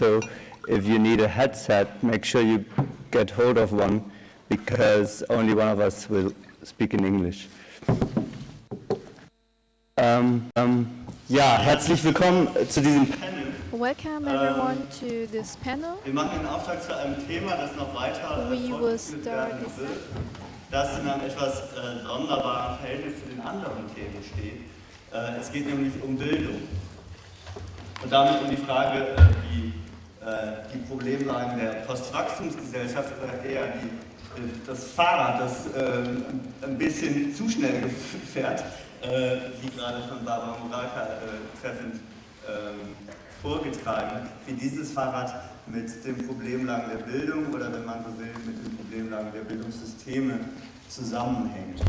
so if you need a headset, make sure you get hold of one because only one of us will speak in English. Ähm, ähm, ja, herzlich willkommen zu diesem Panel. Welcome everyone to this panel. Wir machen den Auftrag zu einem Thema, das noch weiter We will fortgeführt start werden this wird, das in einem etwas äh, sonderbaren Verhältnis zu den anderen Themen steht. Äh, es geht nämlich um Bildung und damit um die Frage, äh, wie die Problemlagen der Postwachstumsgesellschaft oder eher die, äh, das Fahrrad, das ähm, ein bisschen zu schnell fährt, äh, wie gerade von Barbara Muraka treffend ähm, vorgetragen, wie dieses Fahrrad mit den Problemlagen der Bildung oder wenn man so will, mit den Problemlagen der Bildungssysteme zusammenhängt.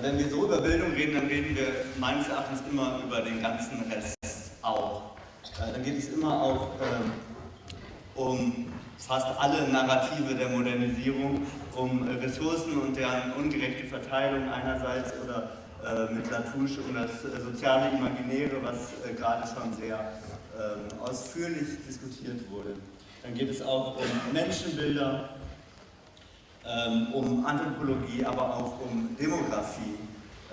Wenn wir so über Bildung reden, dann reden wir meines Erachtens immer über den ganzen Rest auch. Dann geht es immer auch ähm, um fast alle Narrative der Modernisierung, um Ressourcen und deren ungerechte Verteilung einerseits oder äh, mit Latouche um das äh, soziale Imaginäre, was äh, gerade schon sehr ähm, ausführlich diskutiert wurde. Dann geht es auch um Menschenbilder, ähm, um Anthropologie, aber auch um Demografie.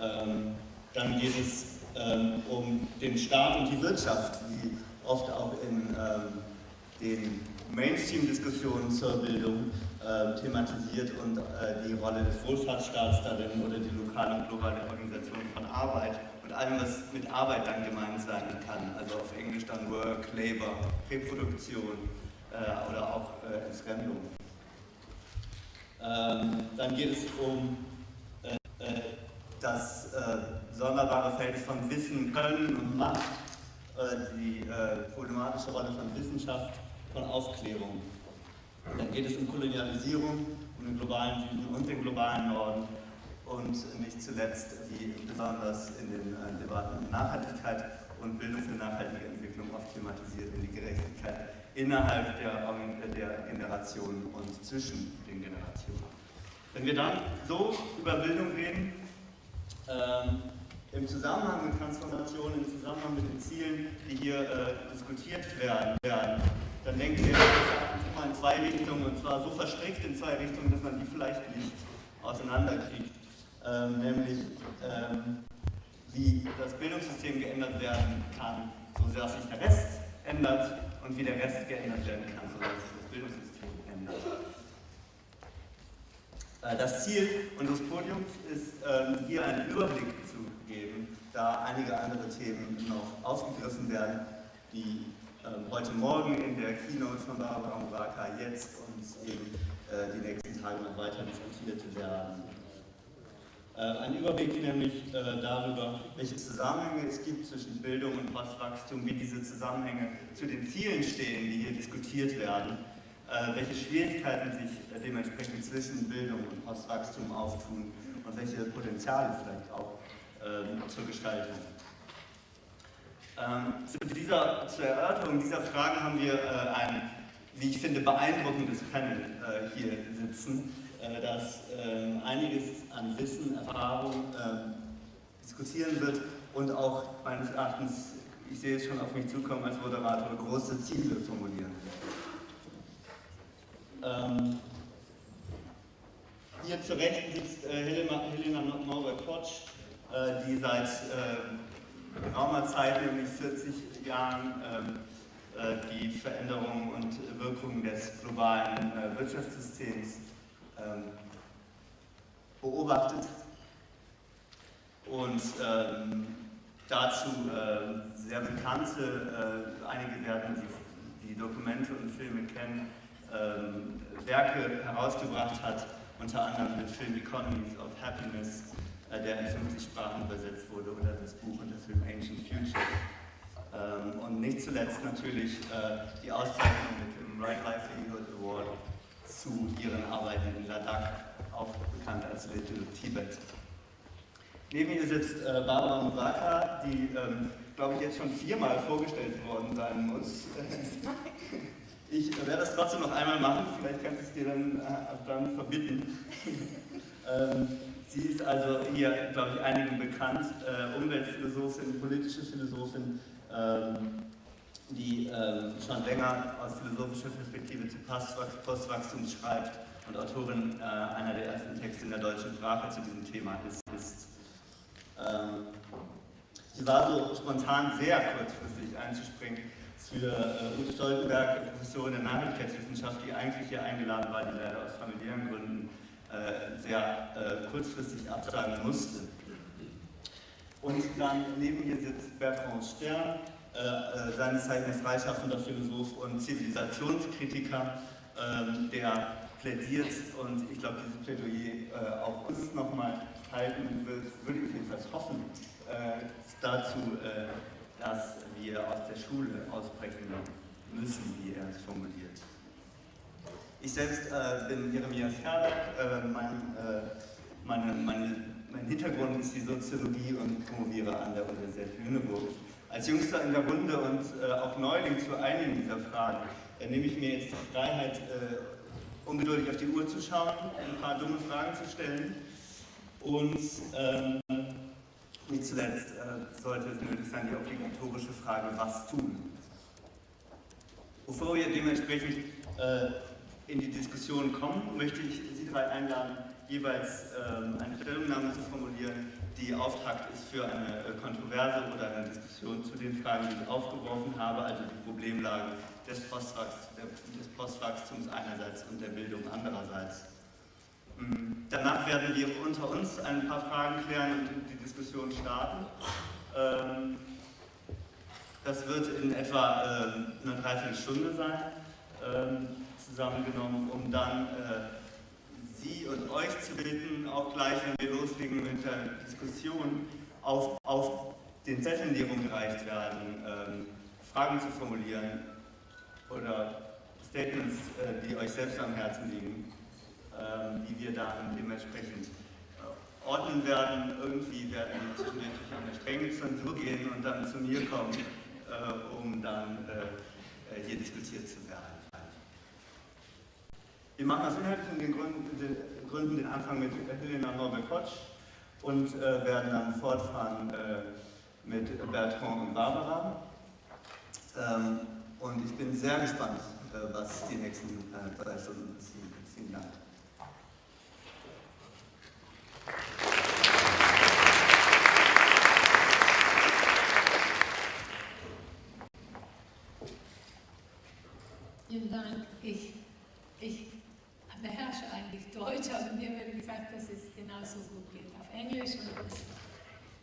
Ähm, dann geht es um den Staat und die Wirtschaft, wie oft auch in den Mainstream-Diskussionen zur Bildung äh, thematisiert und äh, die Rolle des Wohlfahrtsstaats darin oder die lokale und globale Organisation von Arbeit und allem, was mit Arbeit dann gemeint sein kann, also auf Englisch dann Work, Labor, Reproduktion äh, oder auch äh, Entfremdung. Ähm, dann geht es um äh, äh, das sonderbare Feld von Wissen, Können und Macht, die problematische Rolle von Wissenschaft, von Aufklärung. Dann geht es um Kolonialisierung, um den globalen Süden und den globalen Norden und nicht zuletzt, wie besonders in den äh, Debatten um Nachhaltigkeit und Bildung für nachhaltige Entwicklung oft thematisiert, in die Gerechtigkeit innerhalb der, der Generationen und zwischen den Generationen. Wenn wir dann so über Bildung reden, ähm, im Zusammenhang mit Transformation, im Zusammenhang mit den Zielen, die hier äh, diskutiert werden, werden dann denken wir immer in zwei Richtungen und zwar so verstrickt in zwei Richtungen, dass man die vielleicht nicht auseinanderkriegt. Ähm, nämlich ähm, wie das Bildungssystem geändert werden kann, so dass sich der Rest ändert und wie der Rest geändert werden kann, so dass sich das Bildungssystem ändert. Äh, das Ziel unseres Podiums ist, ähm, hier einen Überblick zu geben, da einige andere Themen noch aufgegriffen werden, die ähm, heute Morgen in der Keynote von Barbara Muraka jetzt und eben äh, die nächsten Tage noch weiter diskutiert werden. Äh, ein Überblick nämlich äh, darüber, welche Zusammenhänge es gibt zwischen Bildung und Postwachstum, wie diese Zusammenhänge zu den Zielen stehen, die hier diskutiert werden, welche Schwierigkeiten sich dementsprechend zwischen Bildung und Postwachstum auftun und welche Potenziale vielleicht auch zur Gestaltung ähm, zu dieser, zur Erörterung dieser Frage haben wir äh, ein, wie ich finde, beeindruckendes Panel äh, hier sitzen, äh, das ähm, einiges an Wissen, Erfahrung ähm, diskutieren wird und auch meines Erachtens, ich sehe es schon auf mich zukommen als Moderator, große Ziele formulieren. Ähm, hier zur Rechten sitzt äh, Helena, Helena Norbert-Potsch, die seit äh, geraumer Zeit, nämlich 40 Jahren, ähm, äh, die Veränderungen und Wirkungen des globalen äh, Wirtschaftssystems ähm, beobachtet. Und ähm, dazu äh, sehr bekannte, einige werden die, Dokumente und Filme kennen, Werke herausgebracht hat, unter anderem den Film Economies of Happiness äh, der in 50 Sprachen übersetzt wurde, oder das Buch und der Film Ancient Future. Ähm, und nicht zuletzt natürlich äh, die Auszeichnung mit dem Right Livelihood Award zu ihren Arbeiten in Ladakh, auch bekannt als Little Tibet. Neben ihr sitzt äh, Barbara Muraka, die, ähm, glaube ich, jetzt schon viermal vorgestellt worden sein muss. Ich werde das trotzdem noch einmal machen, vielleicht kannst du es dir dann, dann verbitten. ähm, Sie ist also hier, glaube ich, einigen bekannt, äh, Umweltphilosophin, politische Philosophin, ähm, die ähm, schon länger aus philosophischer Perspektive zu Postwachstum schreibt und Autorin äh, einer der ersten Texte in der deutschen Sprache zu diesem Thema ist. ist. Ähm, sie war so spontan sehr kurzfristig einzuspringen für äh, Ute Stoltenberg, Professorin der Nachhaltigkeitswissenschaft, die eigentlich hier eingeladen war, die leider aus familiären Gründen sehr äh, kurzfristig absagen musste. Und dann neben ihr sitzt Bertrand Stern, äh, äh, seines Zeichens freischaffender Philosoph und Zivilisationskritiker, ähm, der plädiert und ich glaube, dieses Plädoyer äh, auch uns nochmal halten wird, würde ich jedenfalls hoffen, äh, dazu, äh, dass wir aus der Schule ausbrechen müssen, wie er es formuliert. Ich selbst äh, bin Jeremias Herberg, mein, meine, meine, mein Hintergrund ist die Soziologie und promoviere an der Universität Lüneburg. Als Jüngster in der Runde und äh, auch Neuling zu einigen dieser Fragen äh, nehme ich mir jetzt die Freiheit, äh, ungeduldig auf die Uhr zu schauen, ein paar dumme Fragen zu stellen und ähm, nicht zuletzt äh, sollte es nötig sein, die obligatorische Frage, was tun? Bevor wir dementsprechend äh, in die Diskussion kommen, möchte ich Sie drei einladen, jeweils ähm, eine Stellungnahme zu formulieren, die Auftakt ist für eine äh, Kontroverse oder eine Diskussion zu den Fragen, die ich aufgeworfen habe, also die Problemlage des, Postwachstums, des Postwachstums einerseits und der Bildung andererseits. Hm, danach werden wir unter uns ein paar Fragen klären und die Diskussion starten. Ähm, das wird in etwa äh, eine Dreiviertelstunde sein, ähm, zusammengenommen, um dann äh, Sie und euch zu bitten, auch gleich, wenn wir loslegen mit der Diskussion, auf, auf den Zetteln, die rumgereicht werden, ähm, Fragen zu formulieren oder Statements, äh, die euch selbst am Herzen liegen, ähm, die wir dann dementsprechend äh, ordnen werden. Irgendwie werden wir zwischendurch durch eine strenge Zensur gehen und dann zu mir kommen, äh, um dann äh, äh, hier diskutiert zu werden. Wir machen aus inhaltlichen den Gründen, den Gründen den Anfang mit Helena Norbel-Kotsch und äh, werden dann fortfahren äh, mit Bertrand und Barbara. Ähm, und ich bin sehr gespannt, äh, was die nächsten äh, drei Stunden passieren. Vielen Dank. Vielen Dank. Ich, ich beherrsche eigentlich Deutsch, aber mir wird gesagt, dass es genauso gut geht auf Englisch und das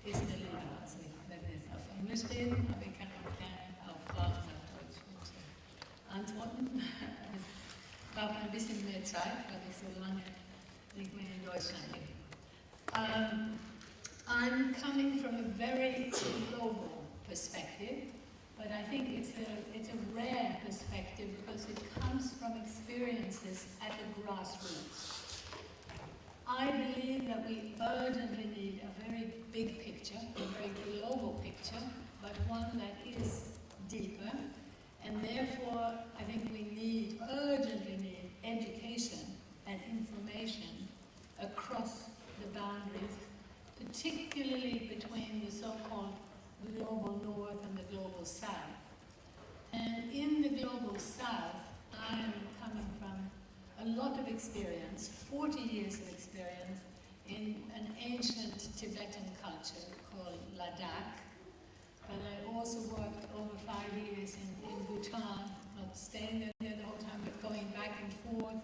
ist mir lieber. Also ich werde jetzt auf Englisch reden, aber ich kann auch gerne auf Fragen auf Deutsch antworten. Ich brauche ein bisschen mehr Zeit, weil ich so lange nicht mehr in Deutschland bin. Um, I'm coming from a very global perspective. But I think it's a, it's a rare perspective because it comes from experiences at the grassroots. I believe that we urgently need a very big picture, a very global picture, but one that is deeper. And therefore, I think we need, urgently need, education and information across the boundaries, particularly between the so-called global north and the global south. And in the global south, I am coming from a lot of experience, 40 years of experience, in an ancient Tibetan culture called Ladakh. But I also worked over five years in, in Bhutan, not staying there the whole time, but going back and forth.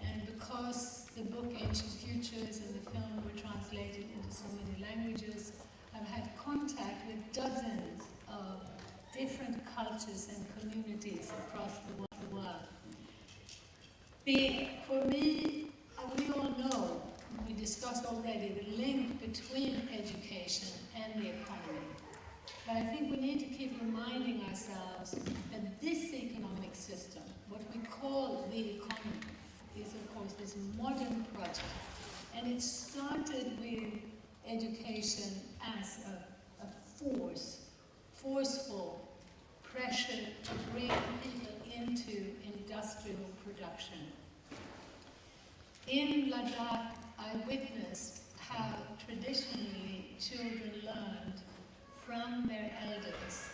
And because the book Ancient Futures and the film were translated into so many languages, I've had contact with dozens of different cultures and communities across the world. The, for me, uh, we all know, we discussed already, the link between education and the economy. But I think we need to keep reminding ourselves that this economic system, what we call the economy, is of course this modern project. And it started with education as a, a force, forceful pressure to bring people into industrial production. In Ladakh, I witnessed how traditionally children learned from their elders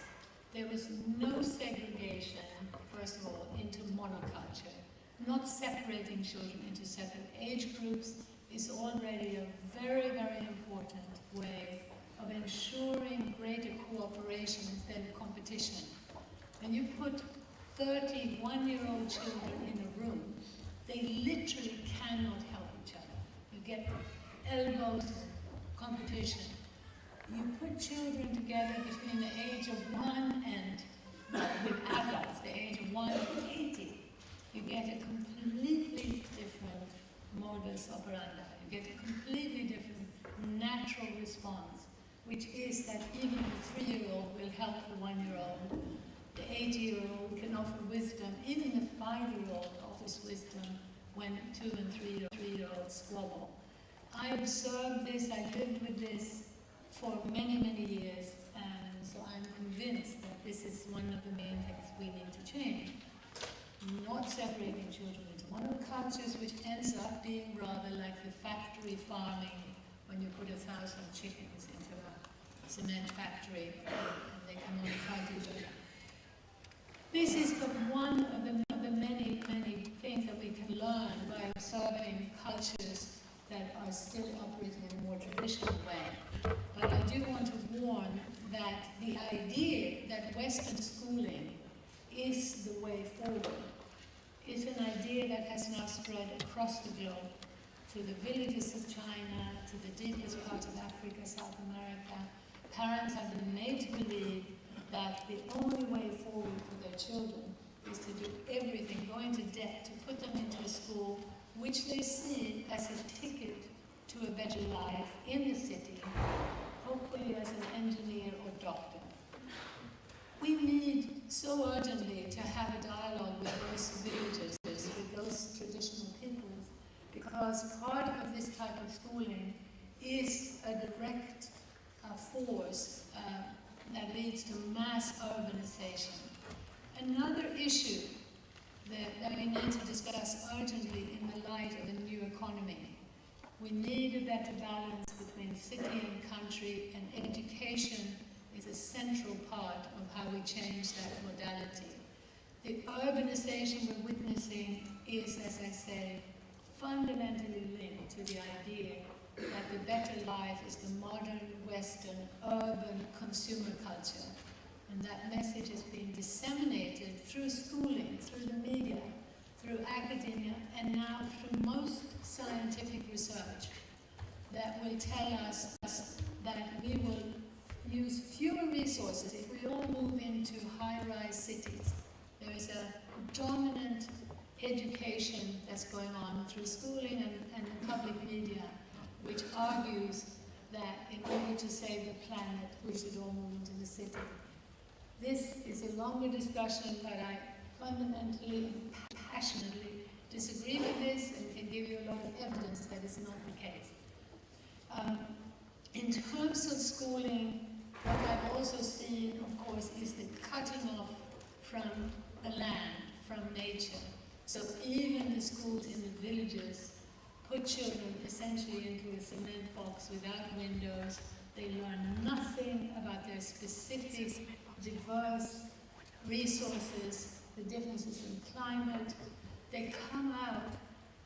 there was no segregation, first of all, into monoculture. Not separating children into separate age groups is already a very, very important way of ensuring greater cooperation instead of competition. When you put 31-year-old children in a room, they literally cannot help each other. You get elbows, competition. You put children together between the age of one and, with adults, the age of one to 80. You get a completely different modus operandi. You get a completely different natural response, which is that even the three-year-old will help the one-year-old. The eight-year-old can offer wisdom. Even the five-year-old offers wisdom when two and three- three-year-olds squabble. I observed this, I lived with this for many, many years, and so I'm convinced that this is one of the main things we need to change. Not separating children into monocultures, which ends up being rather like the factory farming when you put a thousand chickens cement factory and they. This is but one of the, of the many, many things that we can learn by observing cultures that are still operating in a more traditional way. But I do want to warn that the idea that Western schooling is the way forward is an idea that has now spread across the globe to the villages of China, to the deepest parts of Africa, South America. Parents have been made to believe that the only way forward for their children is to do everything, go into debt, to put them into a school which they see as a ticket to a better life in the city, hopefully as an engineer or doctor. We need so urgently to have a dialogue with those villages, with those traditional peoples, because part of this type of schooling is a direct force uh, that leads to mass urbanization. Another issue that, that we need to discuss urgently in the light of the new economy. We need a better balance between city and country, and education is a central part of how we change that modality. The urbanization we're witnessing is, as I say, fundamentally linked to the idea that the better life is the modern, Western, urban consumer culture. And that message is being disseminated through schooling, through the media, through academia, and now through most scientific research that will tell us that we will use fewer resources if we all move into high-rise cities. There is a dominant education that's going on through schooling and, and the public media, which argues that in order to save the planet, we should all move into the city. This is a longer discussion, but I fundamentally and passionately disagree with this and can give you a lot of evidence that is not the case. Um, in terms of schooling, what I've also seen, of course, is the cutting off from the land, from nature. So even the schools in the villages put children essentially into a cement box without windows. They learn nothing about their specific, diverse resources, the differences in climate. They come out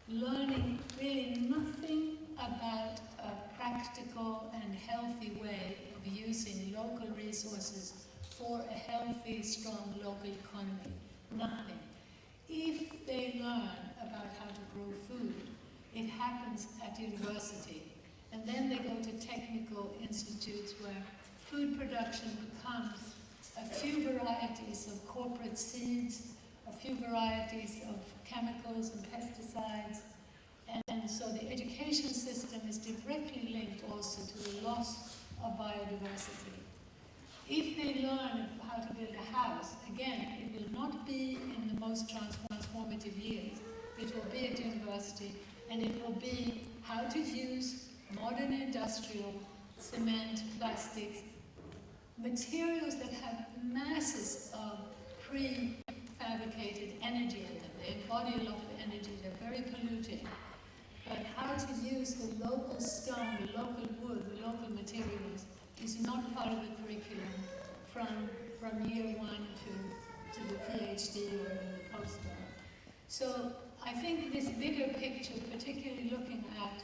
learning really nothing about a practical and healthy way of using local resources for a healthy, strong local economy. Nothing. If they learn about how to grow food, it happens at university. And then they go to technical institutes where food production becomes a few varieties of corporate seeds, a few varieties of chemicals and pesticides. And, so the education system is directly linked also to the loss of biodiversity. If they learn how to build a house, again, it will not be in the most transformative years. It will be at university, and it will be how to use modern industrial cement, plastics, materials that have masses of pre-fabricated energy in them. They embody a lot of energy, they're very polluting. But how to use the local stone, the local wood, the local materials is not part of the curriculum from from year one to, to the PhD or the postdoc. So I think this bigger picture, particularly looking at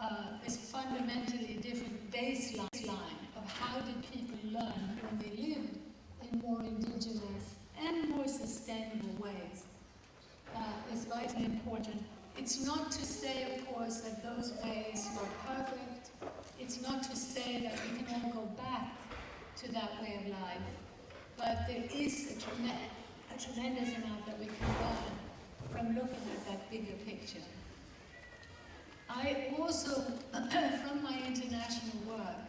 uh, this fundamentally different baseline of how did people learn when they lived in more indigenous and more sustainable ways, uh, is vitally important. It's not to say, of course, that those ways were perfect. It's not to say that we can all go back to that way of life. But there is a, trem- a tremendous amount that we can learn from looking at that bigger picture. I also, from my international work,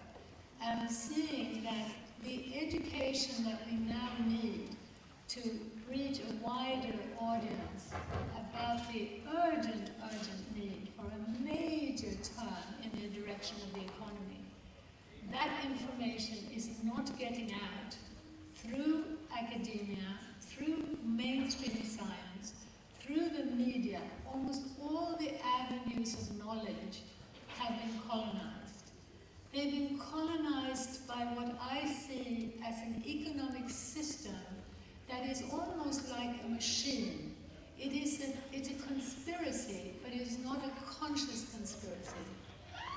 am seeing that the education that we now need to reach a wider audience about the urgent, urgent need for a major turn in the direction of the economy. That information is not getting out through academia, through mainstream science, through the media. Almost all the avenues of knowledge have been colonized. They've been colonized by what I see as an economic system that is almost like a machine. It is a, it's a conspiracy, but it is not a conscious conspiracy.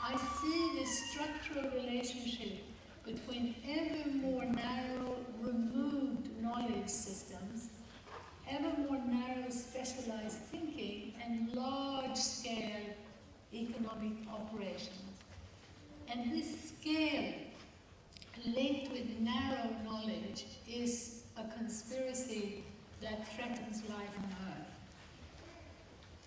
I see this structural relationship between ever more narrow, removed knowledge systems, ever more narrow, specialized thinking, and large-scale economic operations. And this scale, linked with narrow knowledge, is a conspiracy that threatens life on Earth.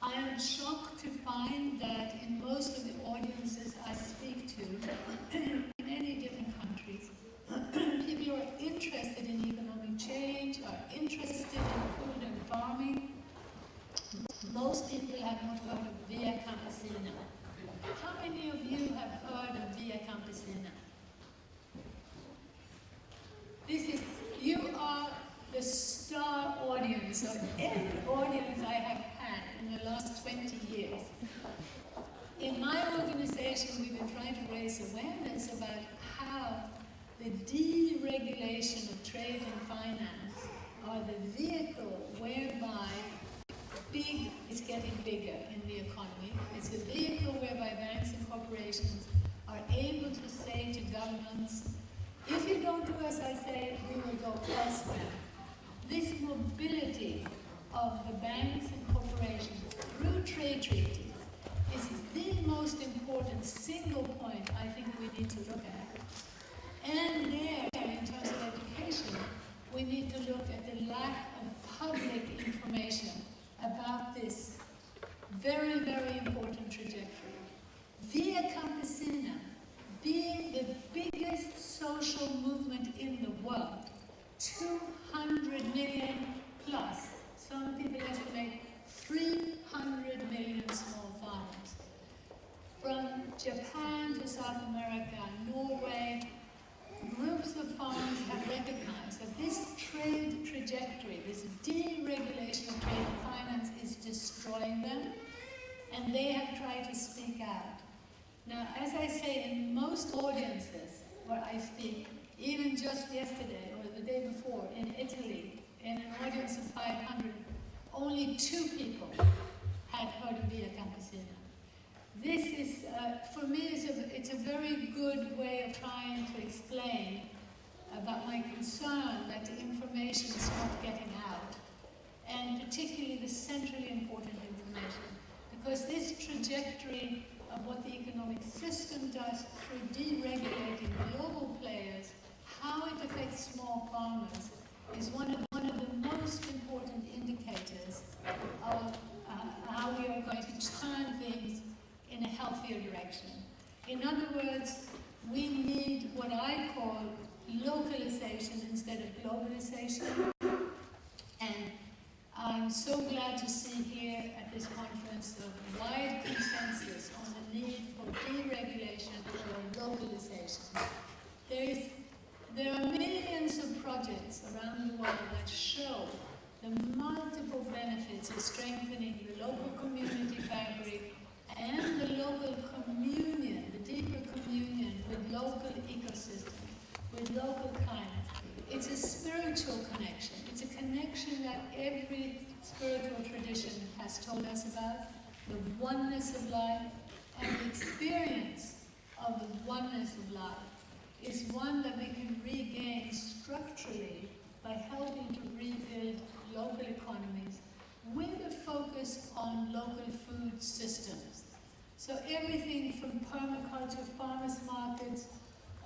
I am shocked to find that in most of the audiences I speak to, in any different countries, people are interested in economic change, are interested in food and farming. Most people have not heard of Via Campesina. How many of you have heard of Via Campesina? This is, you are the star audience of every audience I have had in the last 20 years. In my organization, we've been trying to raise awareness about how the deregulation of trade and finance are the vehicle whereby big is getting bigger in the economy. It's the vehicle whereby banks and corporations are able to say to governments, if you don't do as I say, we will go elsewhere. This mobility of the banks and corporations through trade treaties is the most important single point I think we need to look at. And there, in terms of education, we need to look at the lack of public information about this very, very important trajectory. Via Campesina, being the biggest social movement in the world, 200 million plus, some people estimate 300 million small farmers. From Japan to South America, Norway, groups of farmers have recognized that this trade trajectory, this deregulation of trade and finance is destroying them, and they have tried to speak out. Now, as I say, in most audiences where I speak, even just yesterday or the day before in Italy, in an audience of 500, only two people had heard of Via Campesina. This is, uh, for me, it's a, it's a very good way of trying to explain about my concern that the information is not getting out, and particularly the centrally important information. Because this trajectory of what the economic system does through deregulating global players, how it affects small farmers, is one of, one of the most important indicators of uh, how we are going to turn things in a healthier direction. In other words, we need what I call localization instead of globalization. And I'm so glad to see here at this conference a wide consensus on the need for deregulation or localization. There, is, there are millions of projects around the world that show the multiple benefits of strengthening the local community fabric and the local communion, the deeper communion with local ecosystems, with local climate, It's a spiritual connection. It's a connection that every spiritual tradition has told us about, the oneness of life and the experience of the oneness of life is one that we can regain structurally by helping to rebuild local economies with a focus on local food systems. So everything from permaculture, farmers markets,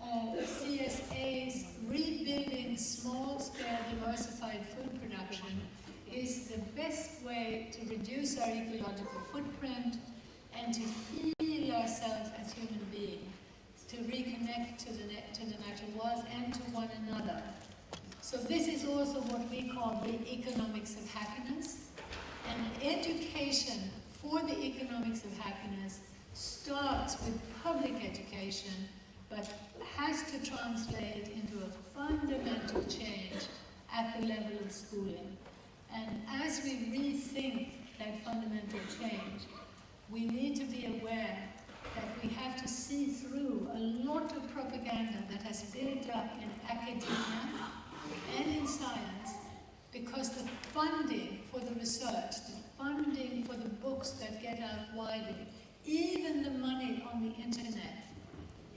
uh, CSAs, rebuilding small-scale diversified food production is the best way to reduce our ecological footprint and to heal ourselves as human beings, to reconnect to the, to the natural world and to one another. So this is also what we call the economics of happiness. And education for the economics of happiness starts with public education, but has to translate into a fundamental change at the level of schooling. And as we rethink that fundamental change, we need to be aware that we have to see through a lot of propaganda that has built up in academia and in science because the funding for the research, the funding for the books that get out widely, even the money on the internet,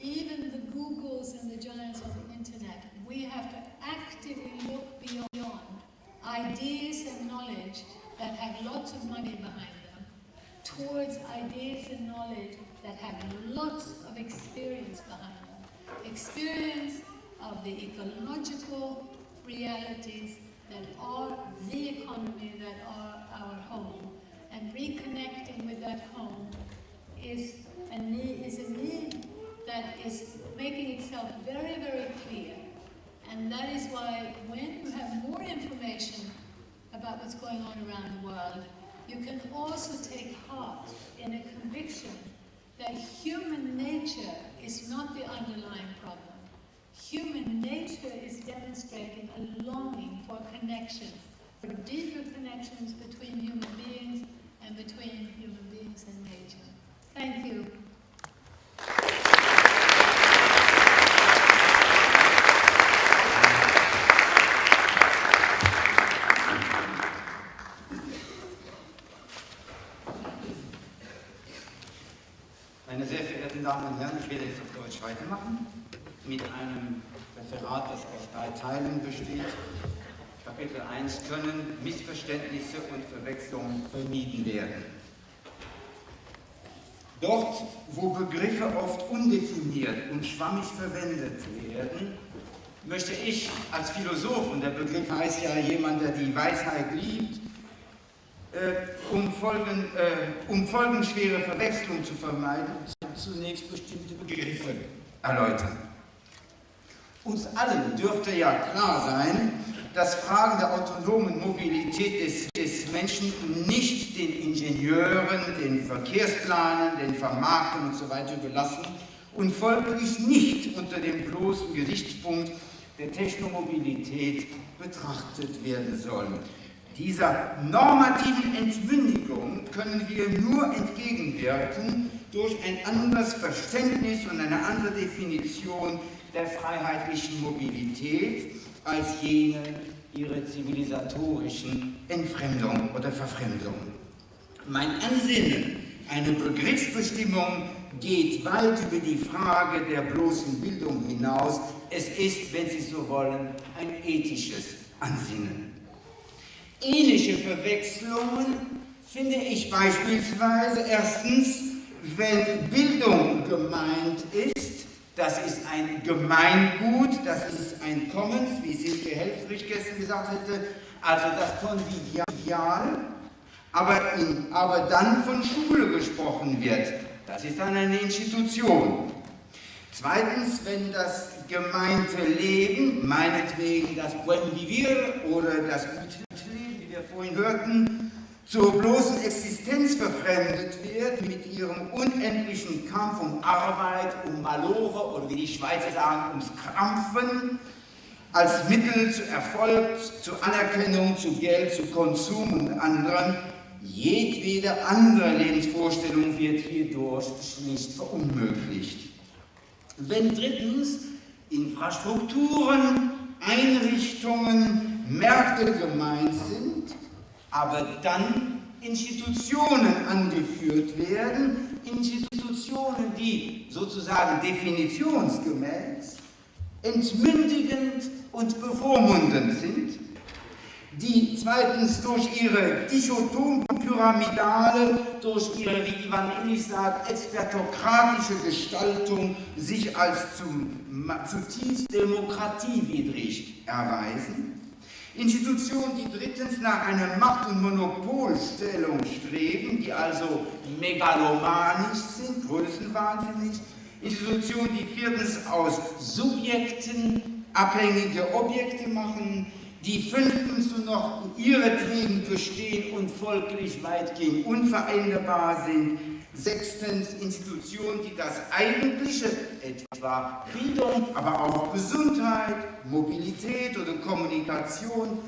even the Googles and the giants on the internet, we have to actively look beyond ideas and knowledge that have lots of money behind them towards ideas and knowledge that have lots of experience behind them. Experience of the ecological realities that are the economy, that are our home. And reconnecting with that home is a need, is a need that is making itself very, very clear. And that is why when you have more information about what's going on around the world, you can also take heart in a conviction that human nature is not the underlying problem. Human nature is demonstrating a longing for connection, for deeper connections between human beings and between human beings and nature. Thank you. Meine sehr verehrten Damen und Herren, ich werde jetzt auf Deutsch weitermachen mit einem Referat, das aus drei Teilen besteht. Kapitel 1 können Missverständnisse und Verwechslungen vermieden werden. Dort, wo Begriffe oft undefiniert und schwammig verwendet werden, möchte ich als Philosoph, und der Begriff heißt ja jemand, der die Weisheit liebt, äh, um, Folgen, äh, um folgenschwere Verwechslung zu vermeiden, zunächst bestimmte Begriffe erläutern. Uns allen dürfte ja klar sein, dass Fragen der autonomen Mobilität des, des Menschen nicht den Ingenieuren, den Verkehrsplanern, den Vermarktern und so weiter und folglich nicht unter dem bloßen Gesichtspunkt der Technomobilität betrachtet werden sollen. Dieser normativen Entmündigung können wir nur entgegenwirken durch ein anderes Verständnis und eine andere Definition der freiheitlichen Mobilität als jene ihrer zivilisatorischen Entfremdung oder Verfremdung. Mein Ansinnen, eine Begriffsbestimmung geht weit über die Frage der bloßen Bildung hinaus. Es ist, wenn Sie so wollen, ein ethisches Ansinnen. Ähnliche Verwechslungen finde ich beispielsweise erstens, wenn Bildung gemeint ist, das ist ein Gemeingut, das ist ein Commons, wie Silke Helfrich gestern gesagt hätte, also das Konvivial, aber, in, aber dann von Schule gesprochen wird. Das ist dann eine Institution. Zweitens, wenn das gemeinte Leben, meinetwegen das Buen Vivir oder das gute Leben, wie wir vorhin hörten, zur bloßen Existenz verfremdet wird mit ihrem unendlichen Kampf um Arbeit, um Malore oder wie die Schweizer sagen, ums Krampfen, als Mittel zu Erfolg, zu Anerkennung, zu Geld, zu Konsum und anderen. Jedwede andere Lebensvorstellung wird hierdurch schlicht verunmöglicht. Wenn drittens Infrastrukturen Einrichtungen, Märkte gemeint aber dann Institutionen angeführt werden, Institutionen, die sozusagen definitionsgemäß entmündigend und bevormundend sind, die zweitens durch ihre dichotom-pyramidale, durch ihre, wie Ivan Illich sagt, expertokratische Gestaltung sich als zum, zutiefst demokratiewidrig erweisen. Institutionen, die drittens nach einer Macht- und Monopolstellung streben, die also megalomanisch sind, größenwahnsinnig. Institutionen, die viertens aus Subjekten abhängige Objekte machen, die fünftens nur noch ihretwegen bestehen und folglich weitgehend unveränderbar sind. Sechstens Institutionen, die das Eigentliche, etwa Bildung, aber auch Gesundheit, Mobilität oder Kommunikation,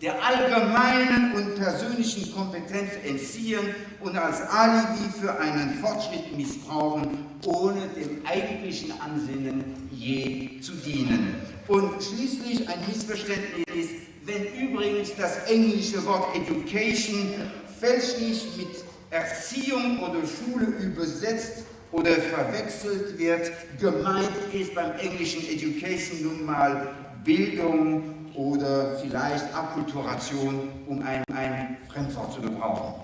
der allgemeinen und persönlichen Kompetenz entziehen und als Alibi für einen Fortschritt missbrauchen, ohne dem eigentlichen Ansinnen je zu dienen. Und schließlich ein Missverständnis, wenn übrigens das englische Wort Education fälschlich mit Erziehung oder Schule übersetzt oder verwechselt wird, gemeint ist beim englischen Education nun mal Bildung oder vielleicht Akkulturation, um ein, ein Fremdwort zu gebrauchen.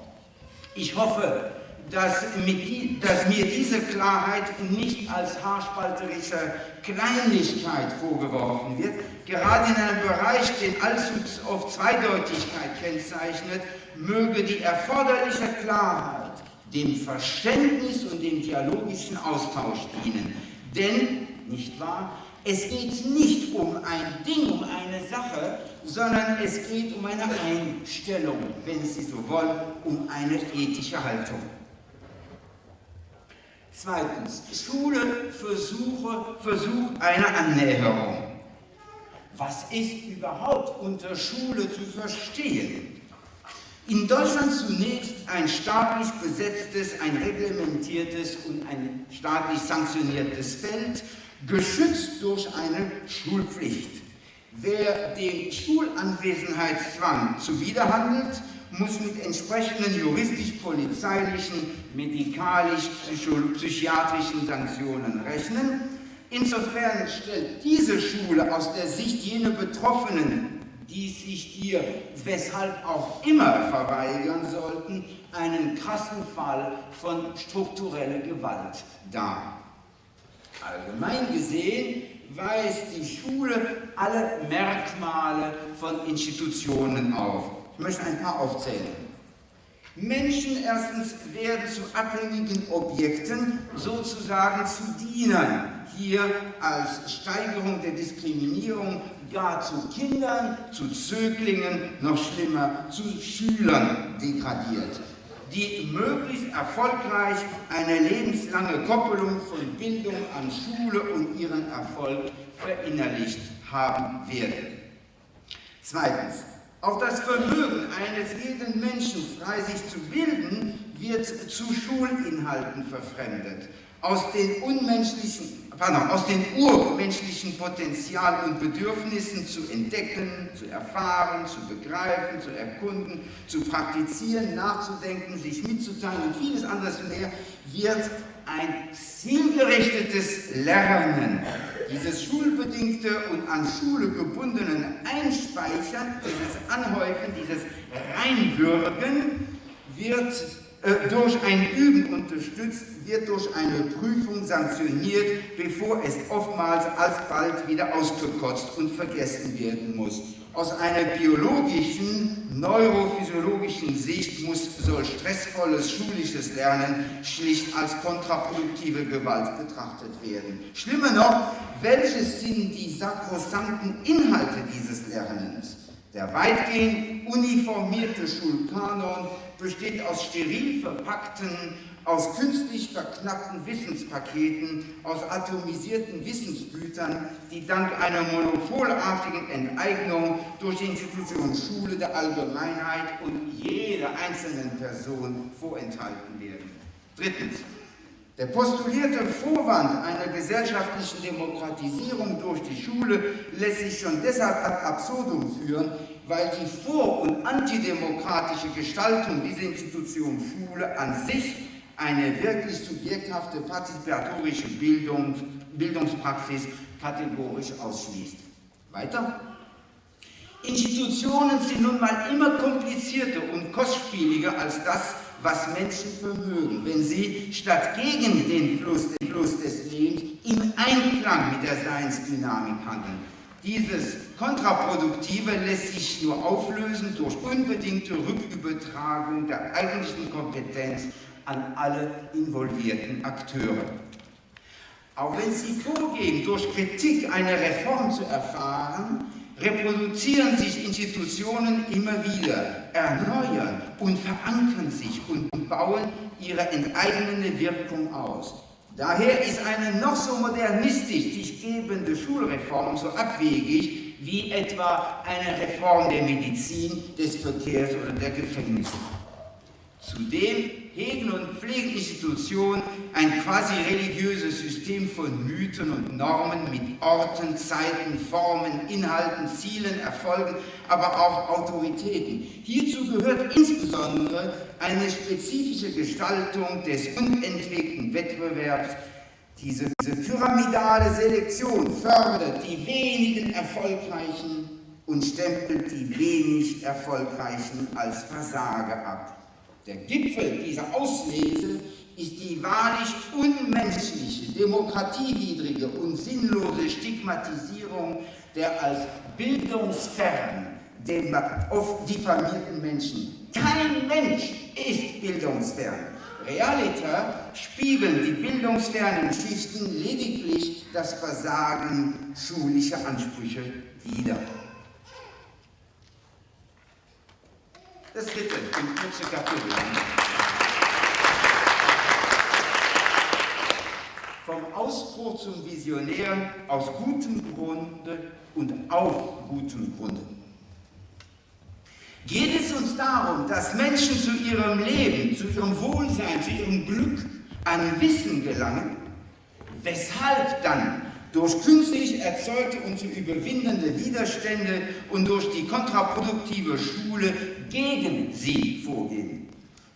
Ich hoffe, dass, mit, dass, mir diese Klarheit nicht als haarspalterische Kleinlichkeit vorgeworfen wird. Gerade in einem Bereich, den allzu oft Zweideutigkeit kennzeichnet, möge die erforderliche Klarheit dem Verständnis und dem dialogischen Austausch dienen. Denn, nicht wahr, es geht nicht um ein Ding, um eine Sache, sondern es geht um eine Einstellung, wenn Sie so wollen, um eine ethische Haltung. Zweitens, Schule versuche, Versuch einer Annäherung. Was ist überhaupt unter Schule zu verstehen? In Deutschland zunächst ein staatlich besetztes, ein reglementiertes und ein staatlich sanktioniertes Feld, geschützt durch eine Schulpflicht. Wer dem Schulanwesenheitszwang zuwiderhandelt, muss mit entsprechenden juristisch-polizeilichen, medikalisch-psychiatrischen Sanktionen rechnen. Insofern stellt diese Schule aus der Sicht jener Betroffenen, die sich ihr weshalb auch immer verweigern sollten, einen krassen Fall von struktureller Gewalt dar. Allgemein gesehen weist die Schule alle Merkmale von Institutionen auf. Ich möchte ein paar aufzählen. Menschen erstens werden zu abhängigen Objekten, sozusagen zu Dienern, hier als Steigerung der Diskriminierung gar zu Kindern, zu Zöglingen, noch schlimmer, zu Schülern degradiert die möglichst erfolgreich eine lebenslange Koppelung von Bildung an Schule und ihren Erfolg verinnerlicht haben werden. Zweitens, auch das Vermögen eines jeden Menschen, frei sich zu bilden, wird zu Schulinhalten verfremdet. Aus den unmenschlichen, pardon, aus den urmenschlichen Potenzial und Bedürfnissen zu entdecken, zu erfahren, zu begreifen, zu erkunden, zu praktizieren, nachzudenken, sich mitzuteilen und vieles anderes mehr, wird ein zielgerichtetes Lernen, dieses schulbedingte und an Schule gebundenen Einspeichern, dieses Anhäufen, dieses Reinwürgen, wird durch ein Üben unterstützt, wird durch eine Prüfung sanktioniert, bevor es oftmals alsbald wieder ausgekotzt und vergessen werden muss. Aus einer biologischen, neurophysiologischen Sicht muss solch stressvolles schulisches Lernen schlicht als kontraproduktive Gewalt betrachtet werden. Schlimmer noch, welches sind die sakrosankten Inhalte dieses Lernens? Der weitgehend uniformierte Schulkanon besteht aus steril verpackten, aus künstlich verknappten Wissenspaketen, aus atomisierten Wissensgütern, die dank einer monopolartigen Enteignung durch die Institution Schule der Allgemeinheit und jeder einzelnen Person vorenthalten werden. Drittens. Der postulierte Vorwand einer gesellschaftlichen Demokratisierung durch die Schule lässt sich schon deshalb ad absurdum führen, weil die vor- und antidemokratische Gestaltung dieser Institution Schule an sich eine wirklich subjekthafte partizipatorische Bildung, Bildungspraxis kategorisch ausschließt. Weiter? Institutionen sind nun mal immer komplizierter und kostspieliger als das, was Menschen vermögen, wenn sie statt gegen den Fluss, den Fluss des Lebens im Einklang mit der Seinsdynamik handeln. Dieses Kontraproduktive lässt sich nur auflösen durch unbedingte Rückübertragung der eigentlichen Kompetenz an alle involvierten Akteure. Auch wenn sie vorgeben, durch Kritik eine Reform zu erfahren, reproduzieren sich Institutionen immer wieder, erneuern und verankern sich und bauen ihre enteigene Wirkung aus. Daher ist eine noch so modernistisch sich gebende Schulreform so abwegig wie etwa eine Reform der Medizin, des Verkehrs oder der Gefängnisse. Zudem hegen und pflegen Institutionen ein quasi religiöses System von Mythen und Normen mit Orten, Zeiten, Formen, Inhalten, Zielen, Erfolgen, aber auch Autoritäten. Hierzu gehört insbesondere eine spezifische Gestaltung des unentwickelten Wettbewerbs. Diese, diese pyramidale Selektion fördert die wenigen Erfolgreichen und stempelt die wenig Erfolgreichen als Versager ab. Der Gipfel dieser Auslese ist die wahrlich unmenschliche, demokratiewidrige und sinnlose Stigmatisierung der als bildungsfern oft diffamierten Menschen. Kein Mensch ist bildungsfern. Realiter spiegeln die bildungsfernen Schichten lediglich das Versagen schulischer Ansprüche wider. Das dritte, im kurzen Kapitel. Vom Ausbruch zum Visionär aus gutem Grunde und auf gutem Grunde. Geht es uns darum, dass Menschen zu ihrem Leben, zu ihrem Wohlsein, zu ihrem Glück an Wissen gelangen? Weshalb dann durch künstlich erzeugte und zu überwindende Widerstände und durch die kontraproduktive Schule gegen sie vorgehen.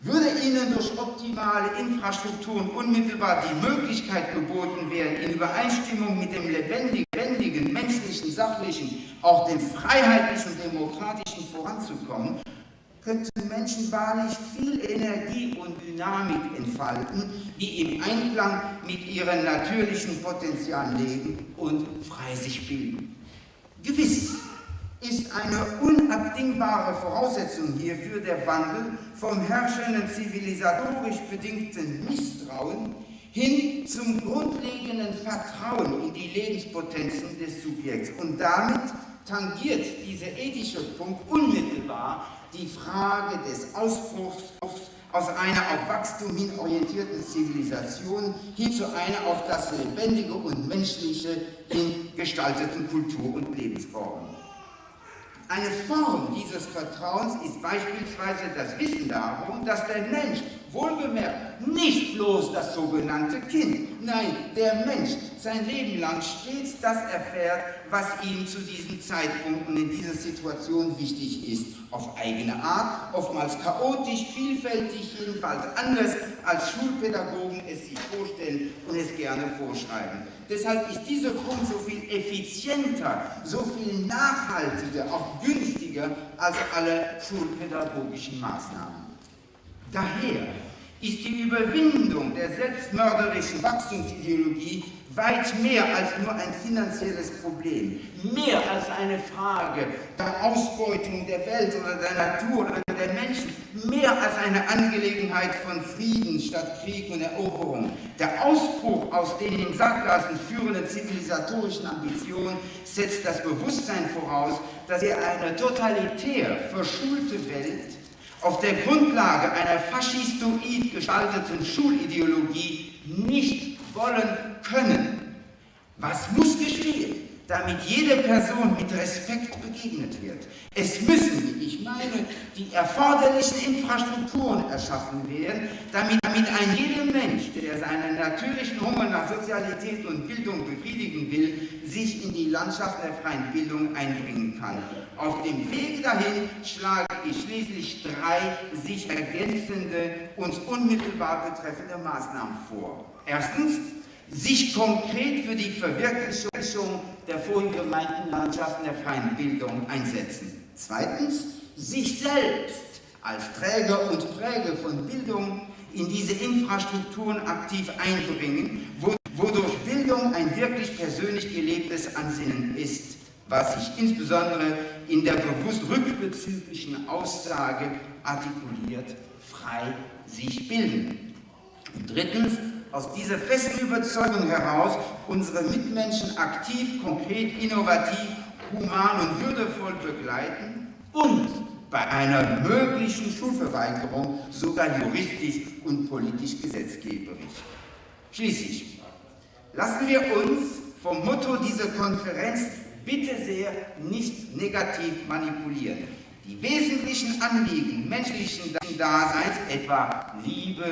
Würde ihnen durch optimale Infrastrukturen unmittelbar die Möglichkeit geboten werden, in Übereinstimmung mit dem lebendigen, menschlichen, sachlichen, auch dem freiheitlichen, demokratischen voranzukommen, könnten Menschen wahrlich viel Energie und Dynamik entfalten, die im Einklang mit ihren natürlichen Potenzialen leben und frei sich bilden. Gewiss ist eine unabdingbare Voraussetzung hierfür der Wandel vom herrschenden zivilisatorisch bedingten Misstrauen hin zum grundlegenden Vertrauen in die Lebenspotenzen des Subjekts. Und damit tangiert dieser ethische Punkt unmittelbar die Frage des Ausbruchs aus einer auf Wachstum hin orientierten Zivilisation hin zu einer auf das Lebendige und Menschliche hin gestalteten Kultur- und Lebensform. Eine Form dieses Vertrauens ist beispielsweise das Wissen darum, dass der Mensch, wohlgemerkt, nicht bloß das sogenannte Kind, nein, der Mensch sein Leben lang stets das erfährt, was ihm zu diesem Zeitpunkt und in dieser Situation wichtig ist. Auf eigene Art, oftmals chaotisch, vielfältig, jedenfalls anders, als Schulpädagogen es sich vorstellen und es gerne vorschreiben. Deshalb ist dieser Punkt so viel effizienter, so viel nachhaltiger, auch günstiger als alle schulpädagogischen Maßnahmen. Daher ist die Überwindung der selbstmörderischen Wachstumsideologie weit mehr als nur ein finanzielles Problem, mehr als eine Frage der Ausbeutung der Welt oder der Natur oder der Menschen, mehr als eine Angelegenheit von Frieden statt Krieg und Eroberung. Der Ausbruch aus den in Sackgassen führenden zivilisatorischen Ambitionen setzt das Bewusstsein voraus, dass wir eine totalitär verschulte Welt auf der Grundlage einer faschistoid gestalteten Schulideologie nicht wollen können. Was muss geschehen? Damit jede Person mit Respekt begegnet wird. Es müssen, wie ich meine, die erforderlichen Infrastrukturen erschaffen werden, damit, damit ein jeder Mensch, der seinen natürlichen Hunger nach Sozialität und Bildung befriedigen will, sich in die Landschaft der freien Bildung einbringen kann. Auf dem Wege dahin schlage ich schließlich drei sich ergänzende, uns unmittelbar betreffende Maßnahmen vor. Erstens, sich konkret für die Verwirklichung der vorhin gemeinten Landschaften der freien Bildung einsetzen. Zweitens, sich selbst als Träger und Präger von Bildung in diese Infrastrukturen aktiv einbringen, wodurch Bildung ein wirklich persönlich gelebtes Ansinnen ist, was sich insbesondere in der bewusst rückbezüglichen Aussage artikuliert, frei sich bilden. Und drittens, aus dieser festen Überzeugung heraus unsere Mitmenschen aktiv, konkret, innovativ, human und würdevoll begleiten und bei einer möglichen Schulverweigerung sogar juristisch und politisch gesetzgeberisch. Schließlich lassen wir uns vom Motto dieser Konferenz bitte sehr nicht negativ manipulieren. Die wesentlichen Anliegen menschlichen Daseins, etwa Liebe,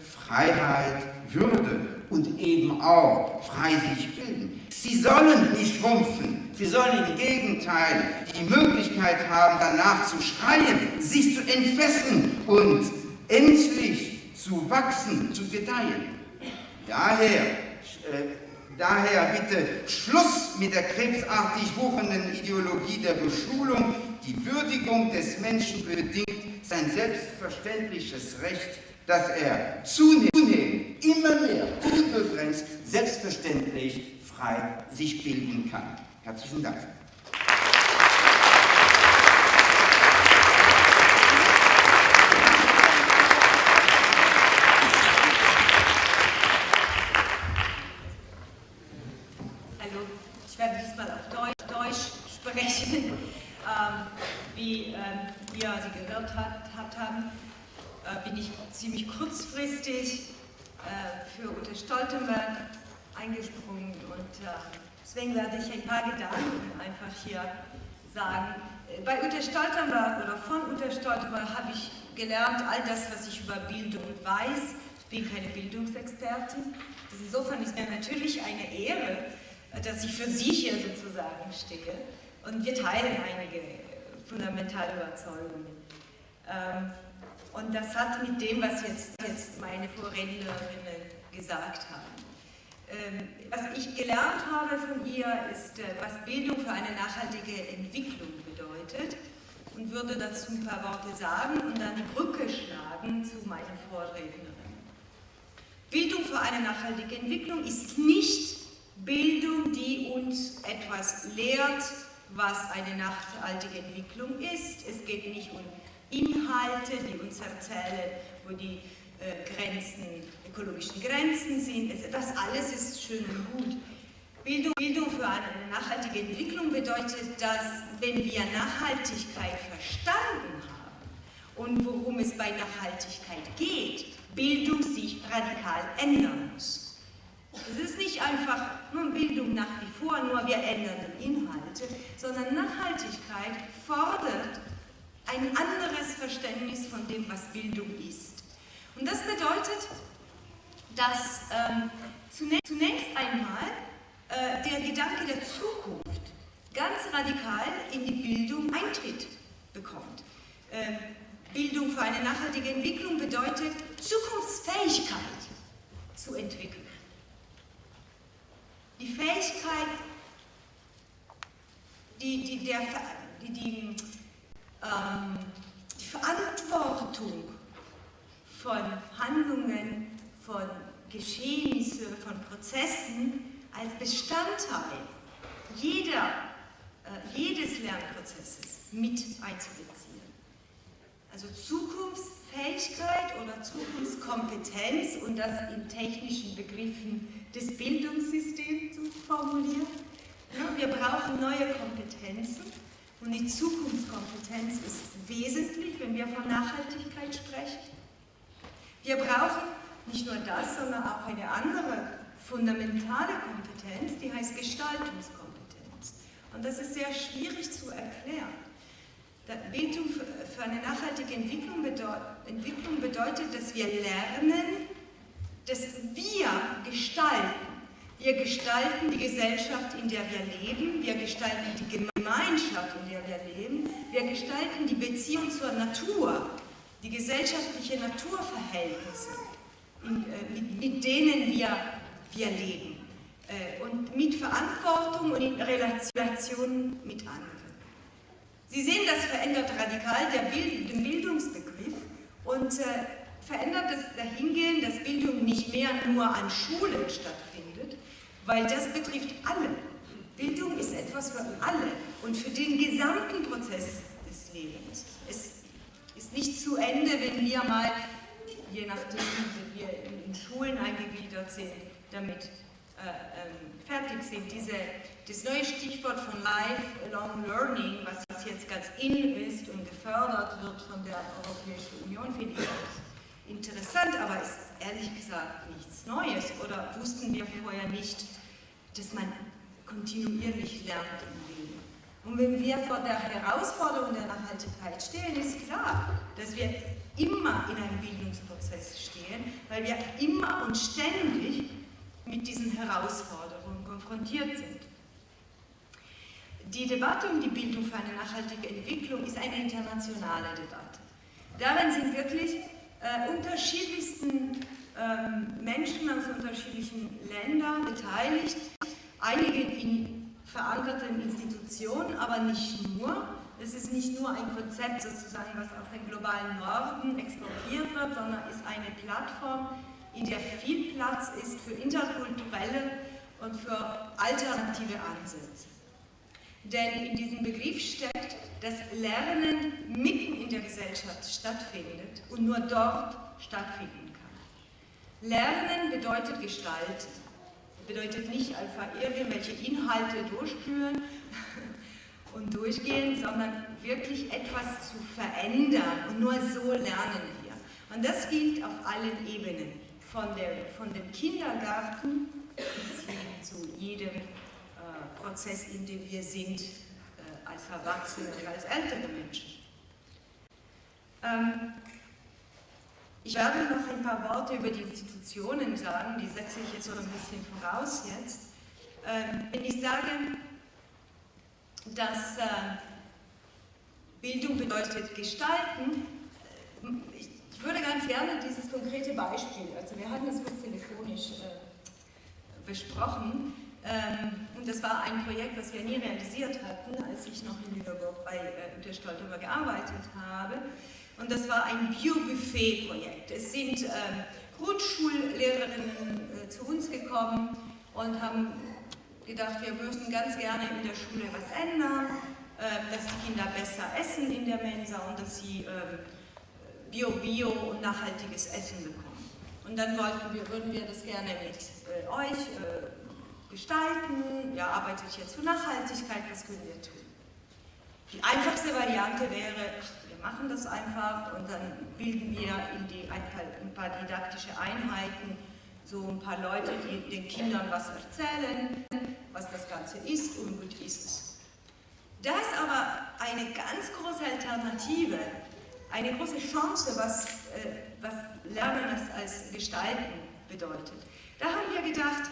Freiheit, Würde und eben auch frei sich bilden. Sie sollen nicht schrumpfen, sie sollen im Gegenteil die Möglichkeit haben, danach zu schreien, sich zu entfesseln und endlich zu wachsen, zu gedeihen. Daher, äh, daher bitte Schluss mit der krebsartig wuchenden Ideologie der Beschulung. Die Würdigung des Menschen bedingt sein selbstverständliches Recht dass er zunehmend, immer mehr, unbegrenzt, selbstverständlich frei sich bilden kann. Herzlichen Dank. Also, ich werde diesmal auf Deutsch, Deutsch sprechen, ähm, wie ähm, ihr sie gehört habt, haben. Äh, bin ich ziemlich kurzfristig äh, für Ute Stoltenberg eingesprungen und äh, deswegen werde ich ein paar Gedanken einfach hier sagen. Bei Ute Stoltenberg oder von Ute Stoltenberg habe ich gelernt, all das, was ich über Bildung weiß. Ich bin keine Bildungsexpertin. Insofern ist mir natürlich eine Ehre, dass ich für Sie hier sozusagen stehe. Und wir teilen einige fundamentale Überzeugungen. Ähm, und das hat mit dem, was jetzt, jetzt meine Vorrednerinnen gesagt haben. Ähm, was ich gelernt habe von ihr, ist, äh, was Bildung für eine nachhaltige Entwicklung bedeutet und würde dazu ein paar Worte sagen und dann die Brücke schlagen zu meinen Vorrednerinnen. Bildung für eine nachhaltige Entwicklung ist nicht Bildung, die uns etwas lehrt, was eine nachhaltige Entwicklung ist. Es geht nicht um Inhalte, die uns erzählen, wo die äh, Grenzen, ökologischen Grenzen sind. Also das alles ist schön und gut. Bildung, Bildung für eine nachhaltige Entwicklung bedeutet, dass wenn wir Nachhaltigkeit verstanden haben und worum es bei Nachhaltigkeit geht, Bildung sich radikal ändern muss. Es ist nicht einfach nur Bildung nach wie vor, nur wir ändern die Inhalte, sondern Nachhaltigkeit fordert ein anderes Verständnis von dem, was Bildung ist. Und das bedeutet, dass ähm, zunächst, zunächst, einmal äh, der Gedanke der Zukunft ganz radikal in die Bildung Eintritt bekommt. Ähm, Bildung für eine nachhaltige Entwicklung bedeutet, Zukunftsfähigkeit zu entwickeln. Die Fähigkeit, die, die, der, die, die ähm, die Verantwortung von Handlungen, von Geschehnissen, von Prozessen als Bestandteil jeder, äh, jedes Lernprozesses mit einzubeziehen. Also Zukunftsfähigkeit oder Zukunftskompetenz und das in technischen Begriffen des Bildungssystems zu formulieren. Ja, wir brauchen neue Kompetenzen und die Zukunftskompetenz ist wesentlich, wenn wir von Nachhaltigkeit sprechen. Wir brauchen nicht nur das, sondern auch eine andere fundamentale Kompetenz, die heißt Gestaltungskompetenz. Und das ist sehr schwierig zu erklären. Bildung für eine nachhaltige Entwicklung bedeutet, dass wir lernen, dass wir gestalten. Wir gestalten die Gesellschaft, in der wir leben. Wir gestalten die Gemeinschaft, in der wir leben. Wir gestalten die Beziehung zur Natur, die gesellschaftliche Naturverhältnisse, äh, mit, denen wir, wir leben. Äh, und mit Verantwortung und in Relation mit anderen. Sie sehen, das verändert radikal Bild, den Bildungsbegriff und äh, verändert das Dahingehend, dass Bildung nicht mehr nur an Schulen stattfindet, weil das betrifft alle. Bildung ist etwas für alle und für den gesamten Prozess des Lebens. Es ist nicht zu Ende, wenn wir mal, je nachdem, wie wir in Schulen eingegliedert sind, damit äh, ähm, fertig sind. Diese, das neue Stichwort von Lifelong Learning, was jetzt ganz in ist und gefördert wird von der Europäischen Union, finde ich interessant, aber ist ehrlich gesagt nichts Neues. Oder wussten wir vorher nicht, dass man kontinuierlich lernt im Leben? Und wenn wir vor der Herausforderung der Nachhaltigkeit stehen, ist klar, dass wir immer in einem Bildungsprozess stehen, weil wir immer und ständig mit diesen Herausforderungen konfrontiert sind. Die Debatte um die Bildung für eine nachhaltige Entwicklung ist eine internationale Debatte. Darin sind wirklich äh, unterschiedlichsten Menschen aus unterschiedlichen Ländern beteiligt, einige in verankerten Institutionen, aber nicht nur. Es ist nicht nur ein Konzept sozusagen, was aus dem globalen Norden exportiert wird, sondern ist eine Plattform, in der viel Platz ist für interkulturelle und für alternative Ansätze. Denn in diesem Begriff steckt, dass Lernen mitten in der Gesellschaft stattfindet und nur dort stattfinden kann. Lernen bedeutet Gestalten, bedeutet nicht einfach irgendwelche Inhalte durchspüren und durchgehen, sondern wirklich etwas zu verändern und nur so lernen wir. Und das gilt auf allen Ebenen, von, der, von dem Kindergarten bis hin zu jedem Prozess, in dem wir sind, äh, als Erwachsene und als ältere Menschen. Ähm, ich werde noch ein paar Worte über die Institutionen sagen, die setze ich jetzt so ein bisschen voraus jetzt. Ähm, wenn ich sage, dass äh, Bildung bedeutet gestalten, äh, ich, ich, würde ganz gerne dieses konkrete Beispiel, also wir hatten das kurz telefonisch äh, besprochen, ähm, und das war ein Projekt, das wir nie realisiert hatten, als ich noch in Lüneburg bei äh, der Stoltenberg gearbeitet habe. Und das war ein Bio-Buffet-Projekt. Es sind ähm, Grundschullehrerinnen äh, zu uns gekommen und haben gedacht, wir möchten ganz gerne in der Schule was ändern, äh, dass die Kinder besser essen in der Mensa und dass sie ähm, Bio-Bio und nachhaltiges Essen bekommen. Und dann wollten wir, würden wir das gerne mit äh, euch äh, gestalten, ja, arbeitet jetzt für Nachhaltigkeit, was können wir tun? Die einfachste Variante wäre, machen das einfach und dann bilden wir in die, ein, paar, didaktische Einheiten so ein paar Leute, die den Kindern was erzählen, was das Ganze ist und gut ist es. Da ist aber eine ganz große Alternative, eine große Chance, was, äh, was Lernen als Gestalten bedeutet. Da haben wir gedacht,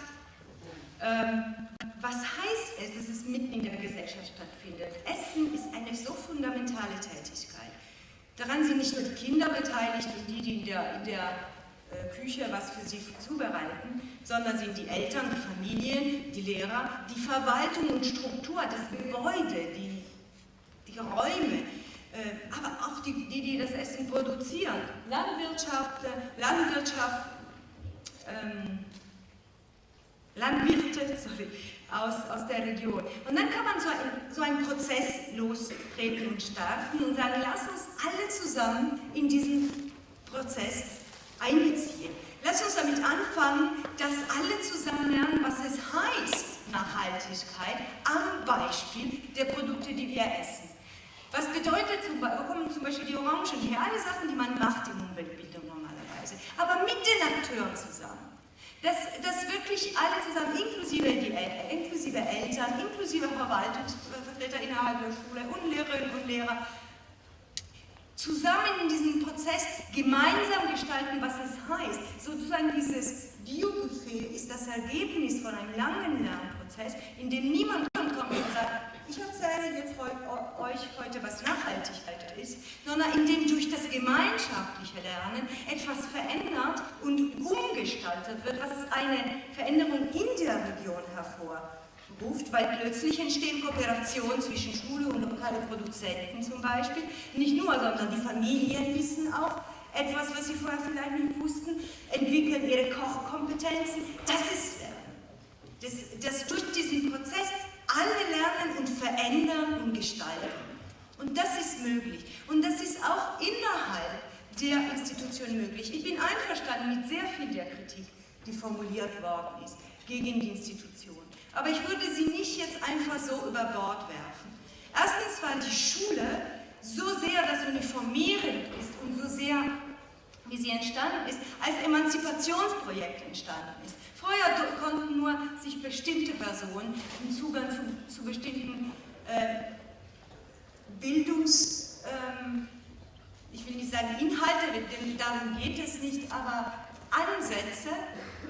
ähm, was heißt es, dass es mitten in der Gesellschaft stattfindet? Essen ist eine so fundamentale Tätigkeit. Daran sind nicht nur die Kinder beteiligt und die, die in der, in der äh, Küche was für sie zubereiten, sondern sind die Eltern, die Familien, die Lehrer, die Verwaltung und Struktur, das Gebäude, die, die Räume, äh, aber auch die, die, die das Essen produzieren. Landwirtschaft, Landwirtschaft, ähm, Landwirte sorry, aus, aus der Region. Und dann kann man so, ein, so einen Prozess lostreten und starten und sagen, lass uns alle zusammen in diesen Prozess einbeziehen. Lass uns damit anfangen, dass alle zusammen lernen, was es heißt, Nachhaltigkeit am Beispiel der Produkte, die wir essen. Was bedeutet zum Beispiel, zum Beispiel die Orangen, die alle Sachen, die man macht im Umweltbildung normalerweise, aber mit den Akteuren zusammen. Dass, dass wirklich alle zusammen, inklusive, die, inklusive Eltern, inklusive Verwaltungsvertreter innerhalb der Schule und Lehrerinnen und Lehrer, zusammen in diesem Prozess gemeinsam gestalten, was es heißt. Sozusagen dieses Biobuffet ist das Ergebnis von einem langen Lernprozess, in dem niemand kommt und sagt, ich erzähle jetzt euch heute, was Nachhaltigkeit ist, sondern in dem durch das gemeinschaftliche Lernen etwas verändert und umgestaltet wird, was eine Veränderung in der Region hervorruft, weil plötzlich entstehen Kooperationen zwischen Schule und lokale Produzenten zum Beispiel, nicht nur, sondern die Familien wissen auch, etwas, was sie vorher vielleicht nicht wussten, entwickeln ihre Kochkompetenzen. Das ist. Das, das durch diesen Prozess alle lernen und verändern und gestalten. Und das ist möglich. Und das ist auch innerhalb der Institution möglich. Ich bin einverstanden mit sehr viel der Kritik, die formuliert worden ist gegen die Institution. Aber ich würde sie nicht jetzt einfach so über Bord werfen. Erstens, weil die Schule so sehr das Uniformieren ist und so sehr, wie sie entstanden ist, als Emanzipationsprojekt entstanden ist. Vorher konnten nur sich bestimmte Personen den Zugang zu, zu bestimmten äh, Bildungs, ähm, ich will nicht sagen Inhalte, denn darum geht es nicht, aber Ansätze,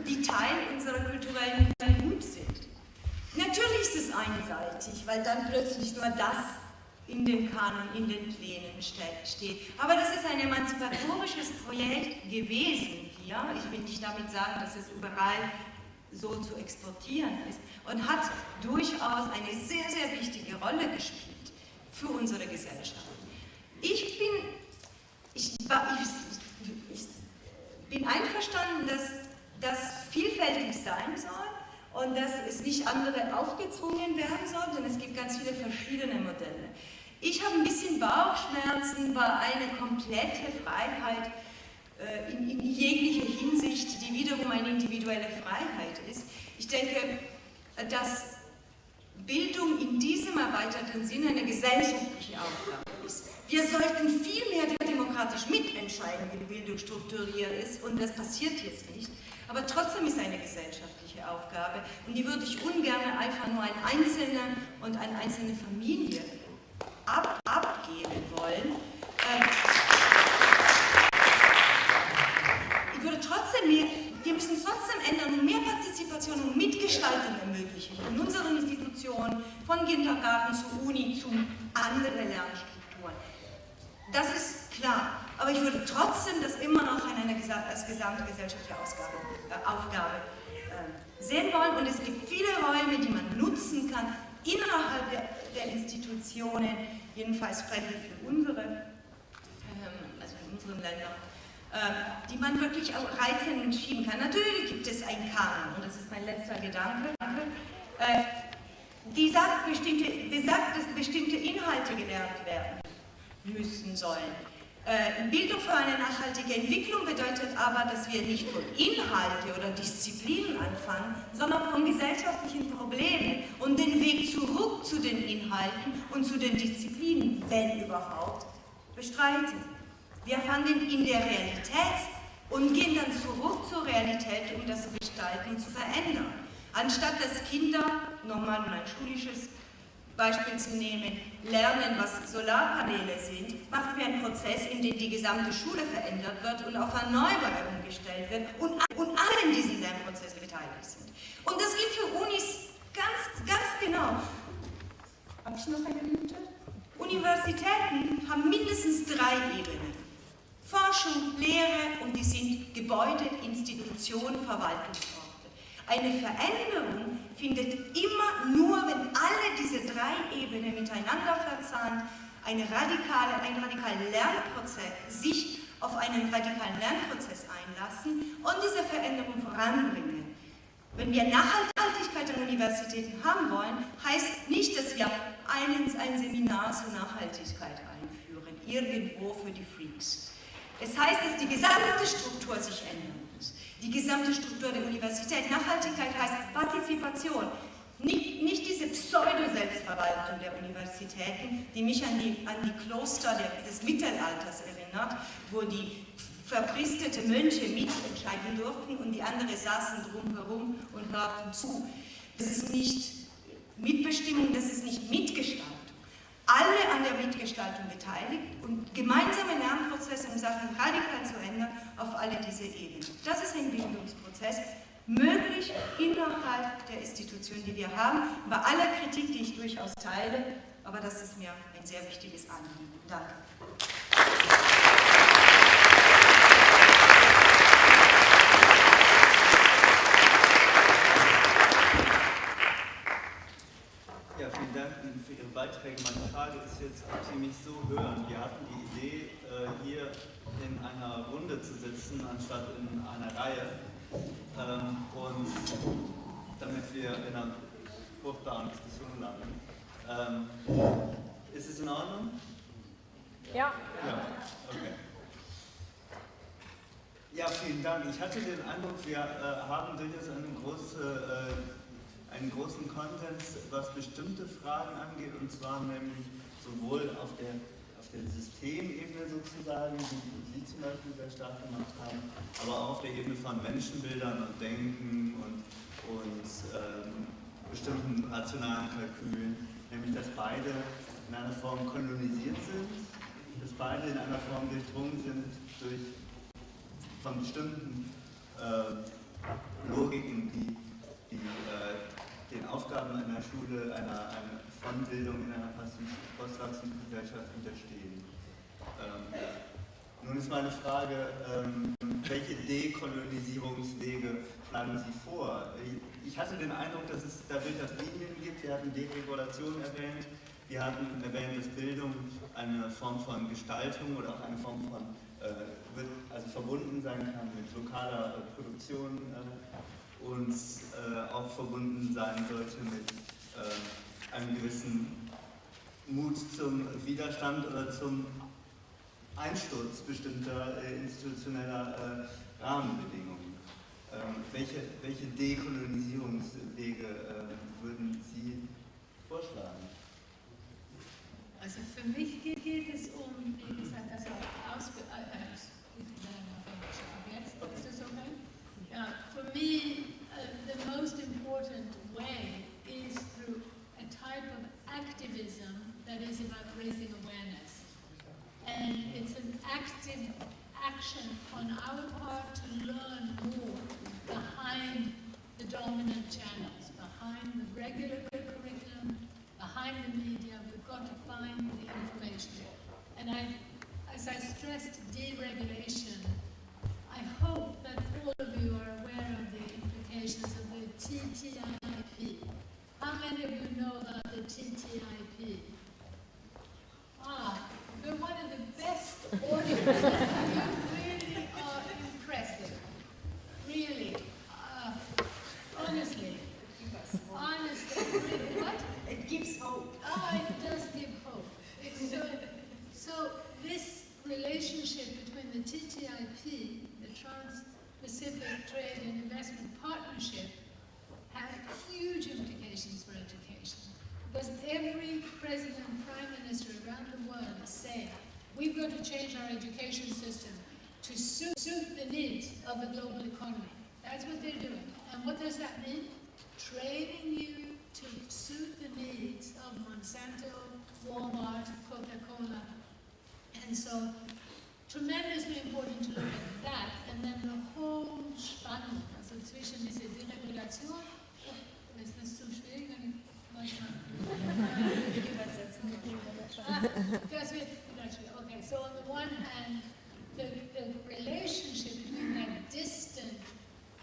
die Teil unserer kulturellen Gut sind. Natürlich ist es einseitig, weil dann plötzlich nur das in den Kanon, in den Plänen steht. Aber das ist ein emanzipatorisches Projekt gewesen hier. Ich will nicht damit sagen, dass es überall so zu exportieren ist und hat durchaus eine sehr, sehr wichtige Rolle gespielt für unsere Gesellschaft. Ich bin, ich, ich, ich bin einverstanden, dass das vielfältig sein soll und dass es nicht andere aufgezwungen werden soll, denn es gibt ganz viele verschiedene Modelle. Ich habe ein bisschen Bauchschmerzen bei einer komplette Freiheit äh, in, in jeglicher Hinsicht, die wiederum eine individuelle Freiheit ist. Ich denke, dass Bildung in diesem erweiterten Sinne eine gesellschaftliche Aufgabe ist. Wir sollten viel mehr demokratisch mitentscheiden, wie Bildung strukturiert ist, und das passiert jetzt nicht. Aber trotzdem ist eine gesellschaftliche Aufgabe und die würde ich ungern einfach nur an Einzelne und an einzelne Familie ab, abgeben wollen. Ähm, ich würde trotzdem, mehr, wir müssen trotzdem ändern und mehr Partizipation und Mitgestaltung ermöglichen in unseren Institutionen, von Kindergarten zu Uni zu anderen Lernstrukturen. Das ist klar, aber ich würde trotzdem das immer noch eine, als gesamtgesellschaftliche Ausgabe, äh, Aufgabe sehen wollen und es gibt viele Räume, die man nutzen kann innerhalb der, der Institutionen, jedenfalls spreche für unsere, ähm, also in unseren Ländern, äh, die man wirklich auch reizen schieben kann. Natürlich gibt es einen Kanon, und das ist mein letzter Gedanke, äh, die sagt, bestimmte, besagt, dass bestimmte Inhalte gelernt werden müssen sollen. Äh, Bildung für eine nachhaltige Entwicklung bedeutet aber, dass wir nicht von Inhalte oder Disziplinen anfangen, sondern von gesellschaftlichen Problemen und den Weg zurück zu den Inhalten und zu den Disziplinen, wenn überhaupt, bestreiten. Wir fangen in der Realität und gehen dann zurück zur Realität, um das gestalten zu verändern. Anstatt dass Kinder, nochmal um ein schulisches Beispiel zu nehmen, lernen, was Solarpaneele sind, machen wir einen Prozess, in dem die gesamte Schule verändert wird und auf Erneuerbare umgestellt wird und, und alle in diesem Lernprozess beteiligt sind. Und das gilt für Unis ganz, ganz genau. Habe ich noch eine Minute? Universitäten haben mindestens drei Ebenen. Forschung, Lehre und die sind Gebäude, Institutionen, Verwaltungsorte. Eine Veränderung findet immer nur, wenn alle diese drei Ebenen miteinander verzahnt, eine radikale, ein radikaler Lernprozess, sich auf einen radikalen Lernprozess einlassen und diese Veränderung voranbringen. Wenn wir Nachhaltigkeit an Universitäten haben wollen, heißt nicht, dass wir ein, ein Seminar zur Nachhaltigkeit einführen, irgendwo für die Freaks. Es heißt, dass die gesamte Struktur sich ändern muss. Die gesamte Struktur der Universität. Nachhaltigkeit heißt Partizipation. Nicht, nicht diese Pseudo-Selbstverwaltung der Universitäten, die mich an die, an die Kloster des Mittelalters erinnert, wo die verpristete Mönche mitentscheiden durften und die anderen saßen drumherum und hörten zu. Das ist nicht Mitbestimmung, das ist nicht Mitgestaltung. Alle an der Mitgestaltung beteiligt und gemeinsame Lernprozesse, um Sachen radikal zu ändern, auf alle diese Ebenen. Das ist ein Bildungsprozess, möglich innerhalb der Institution, die wir haben, bei aller Kritik, die ich durchaus teile, aber das ist mir ein sehr wichtiges Anliegen. Danke. Ja, vielen Dank für Ihre Beiträge. Meine Frage ist jetzt, ob Sie mich so hören. Wir hatten die Idee, äh, hier in einer Runde zu sitzen, anstatt in einer Reihe. Ähm, und damit wir in einer fruchtbaren Diskussion landen. Ähm, ist es in Ordnung? Ja. Ja, okay. Ja, vielen Dank. Ich hatte den Eindruck, wir äh, haben durchaus eine große, äh, einen großen Konsens, was bestimmte Fragen angeht, und zwar nämlich sowohl auf der, auf der Systemebene sozusagen, die Sie zum Beispiel sehr stark gemacht haben, aber auch auf der Ebene von Menschenbildern und Denken und, und ähm, bestimmten rationalen Kalkülen, nämlich dass beide in einer Form kolonisiert sind, dass beide in einer Form durchdrungen sind durch von bestimmten äh, Logiken, die, die äh, den Aufgaben einer Schule, einer, einer von Bildung in einer postwachsenden Gesellschaft unterstehen. Ähm, nun ist meine Frage, ähm, welche Dekolonisierungswege schlagen Sie vor? Ich hatte den Eindruck, dass es da durchaus Linien gibt. Wir hatten Deregulation erwähnt. Wir hatten erwähnt, dass Bildung eine Form von Gestaltung oder auch eine Form von, äh, also verbunden sein kann mit lokaler äh, Produktion äh, und äh, auch verbunden sein sollte mit äh, einem gewissen Mut zum Widerstand oder zum Einsturz bestimmter äh, institutioneller äh, Rahmenbedingungen. Ähm, welche, welche Dekolonisierungswege äh, würden Sie vorschlagen? Also für mich geht, geht es um, wie gesagt, also Ausbildung, äh, ist das okay? Me, uh, the most important way is through a type of activism that is about raising awareness. And it's an active action on our part to learn more behind the dominant channels, behind the regular curriculum, behind the media. We've got to find the information. And I, as I stressed deregulation, I hope that all of you are aware TTIP. How many of you know about the TTIP? Ah, you're one of the best audiences. you really are impressive. Really. Uh, honestly. Honestly. Really. What? It gives hope. Ah, it does give hope. It's so, so this relationship between the TTIP, the Trans-Pacific Trade and Investment Partnership, had huge implications for education. Because every president prime minister around the world is saying, we've got to change our education system to suit, suit the needs of the global economy. That's what they're doing. And what does that mean? Training you to suit the needs of Monsanto, Walmart, Coca-Cola. And so, tremendously important to look at that. And then the whole Spannung, also zwischen dieser Deregulation, ist das zu schwierig? wenn it. Okay, so on the one hand, the, the relationship between that distant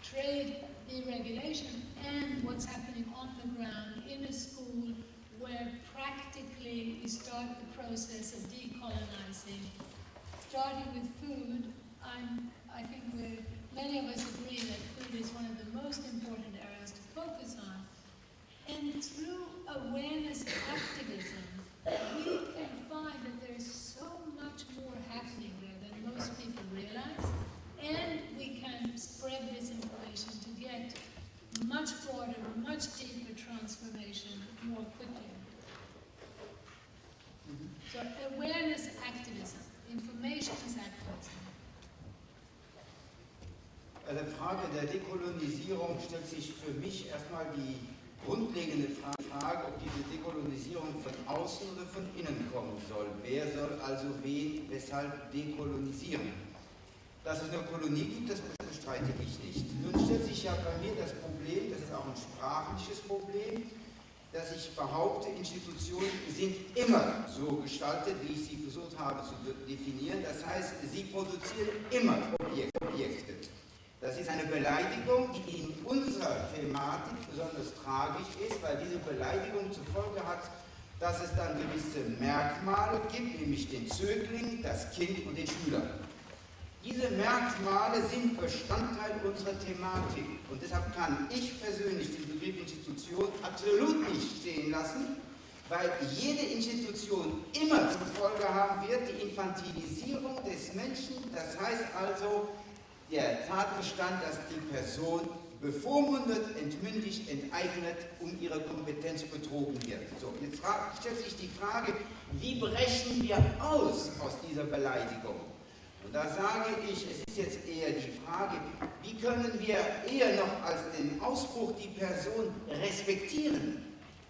trade deregulation and what's happening on the ground in a school where practically we start the process of decolonizing, starting with food. I'm, I think many of us agree that food is one of the most important areas to focus on. And through awareness activism, we can find that there's so much more happening there than most people realize. And we can spread this information to get much broader, much deeper transformation more quickly. So awareness activism, information is activism. Bei der Frage der Dekolonisierung stellt sich für mich erstmal die grundlegende Frage, ob diese Dekolonisierung von außen oder von innen kommen soll. Wer soll also wen, weshalb dekolonisieren? Dass es eine Kolonie gibt, das bestreite ich nicht. Nun stellt sich ja bei mir das Problem, das ist auch ein sprachliches Problem, dass ich behaupte, Institutionen sind immer so gestaltet, wie ich sie versucht habe zu definieren. Das heißt, sie produzieren immer Objekte. Das ist eine Beleidigung, die in unserer Thematik besonders tragisch ist, weil diese Beleidigung zur Folge hat, dass es dann gewisse Merkmale gibt, nämlich den Zögling, das Kind und den Schüler. Diese Merkmale sind Bestandteil unserer Thematik und deshalb kann ich persönlich den Begriff Institution absolut nicht stehen lassen, weil jede Institution immer zur Folge haben wird die Infantilisierung des Menschen, das heißt also der Tatbestand, dass die Person bevormundet, entmündigt, enteignet, um ihre Kompetenz betrogen wird. So, jetzt stellt sich die Frage, wie brechen wir aus aus dieser Beleidigung? Und da sage ich, es ist jetzt eher die Frage, wie können wir eher noch als den Ausbruch die Person respektieren?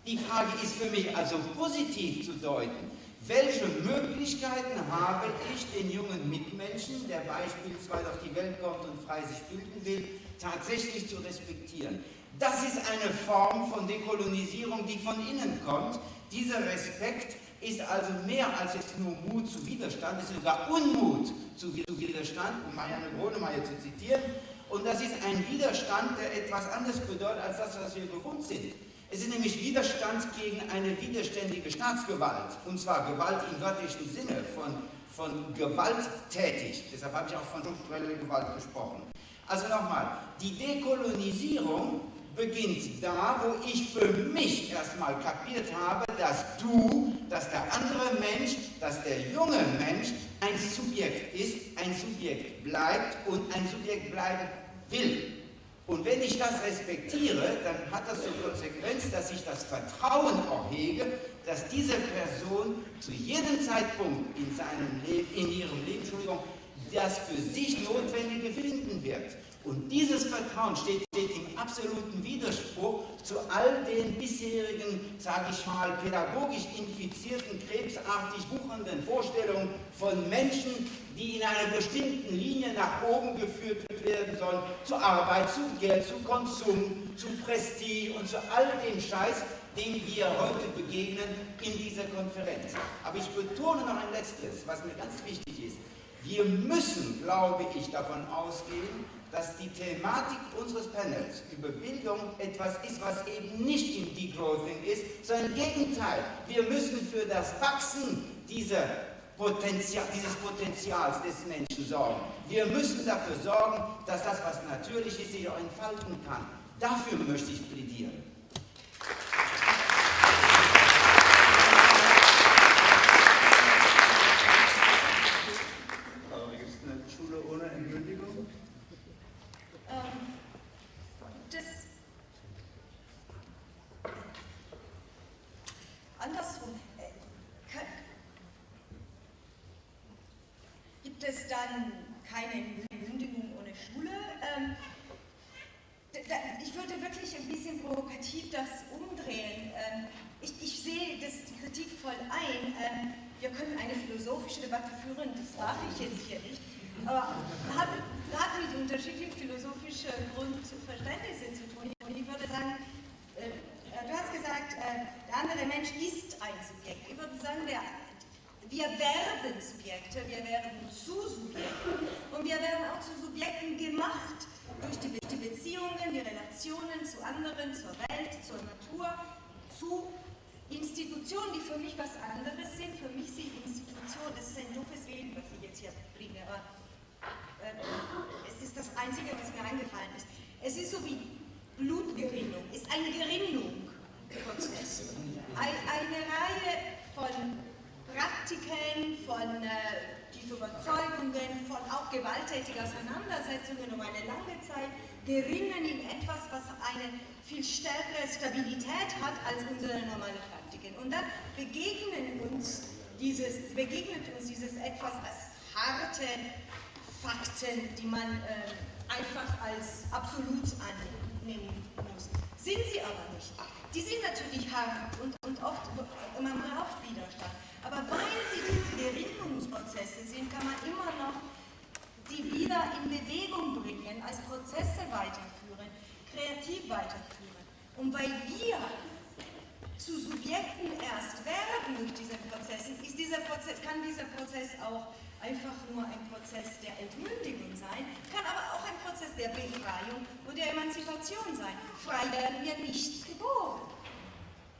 Die Frage ist für mich also positiv zu deuten. Welche Möglichkeiten habe ich, den jungen Mitmenschen, der beispielsweise auf die Welt kommt und frei sich bilden will, tatsächlich zu respektieren? Das ist eine Form von Dekolonisierung, die von innen kommt. Dieser Respekt ist also mehr als jetzt nur Mut zu Widerstand, es ist sogar Unmut zu Widerstand, um Marianne Gronemeyer zu zitieren. Und das ist ein Widerstand, der etwas anderes bedeutet als das, was wir gewohnt sind. Es ist nämlich Widerstand gegen eine widerständige Staatsgewalt, und zwar Gewalt im wörtlichen Sinne, von, von gewalttätig. Deshalb habe ich auch von struktureller Gewalt gesprochen. Also nochmal, die Dekolonisierung beginnt da, wo ich für mich erstmal kapiert habe, dass du, dass der andere Mensch, dass der junge Mensch ein Subjekt ist, ein Subjekt bleibt und ein Subjekt bleiben will. Und wenn ich das respektiere, dann hat das zur Konsequenz, dass ich das Vertrauen auch hege, dass diese Person zu jedem Zeitpunkt in, seinem Leben, in ihrem Leben das für sich Notwendige finden wird. Und dieses Vertrauen steht, steht, im absoluten Widerspruch zu all den bisherigen, sage ich mal, pädagogisch infizierten, krebsartig wuchernden Vorstellungen von Menschen, die in einer bestimmten Linie nach oben geführt werden sollen, zur Arbeit, zu Geld, zu Konsum, zu Prestige und zu all dem Scheiß, dem wir heute begegnen in dieser Konferenz. Aber ich betone noch ein letztes, was mir ganz wichtig ist. Wir müssen, glaube ich, davon ausgehen, dass die Thematik unseres Panels über Bildung etwas ist, was eben nicht im Degrowthing ist, sondern im Gegenteil. Wir müssen für das Wachsen dieser Potenzial, dieses Potenzials des Menschen sorgen. Wir müssen dafür sorgen, dass das, was natürlich ist, sich auch entfalten kann. Dafür möchte ich plädieren. dann keine Kündigung ohne Schule. Ähm, ich würde wirklich ein bisschen provokativ das umdrehen. Ähm, ich, ich sehe das Kritik voll ein. Ähm, wir können eine philosophische Debatte führen, das darf ich jetzt hier nicht. Aber hat gerade mit unterschiedlichen philosophischen Grundverständnissen zu tun. Und ich würde sagen, äh, du hast gesagt, äh, der andere Mensch ist ein Subjekt. Ich würde sagen, der wir werden Subjekte, wir werden zu Subjekten und wir werden auch zu Subjekten gemacht durch die, die Beziehungen, die Relationen zu anderen, zur Welt, zur Natur, zu Institutionen, die für mich was anderes sind. Für mich sind Institutionen, das ist ein doofes Leben, was ich jetzt hier bringe, aber äh, es ist das Einzige, was mir eingefallen ist. Es ist so wie Blutgerinnung, ist ein Gerinnungsprozess. Ein, eine Reihe von Stabilität hat als unsere normale Praktiken. Und dann begegnen uns dieses, begegnet uns dieses etwas als harte, Fakten, die man äh, einfach als absolut annehmen muss. Sind sie aber nicht. Die sind natürlich hart und, und oft, man braucht Widerstand. Aber weil sie diese Gerinnungsprozesse sind, kann man immer noch die wieder in Bewegung bringen, als Prozesse weiterführen, kreativ weiterführen. Und weil wir zu Subjekten erst werden durch diese Prozesse, ist dieser Prozess, kann dieser Prozess auch einfach nur ein Prozess der Entmündigung sein, kann aber auch ein Prozess der Befreiung und der Emanzipation sein. Frei werden wir nicht geboren.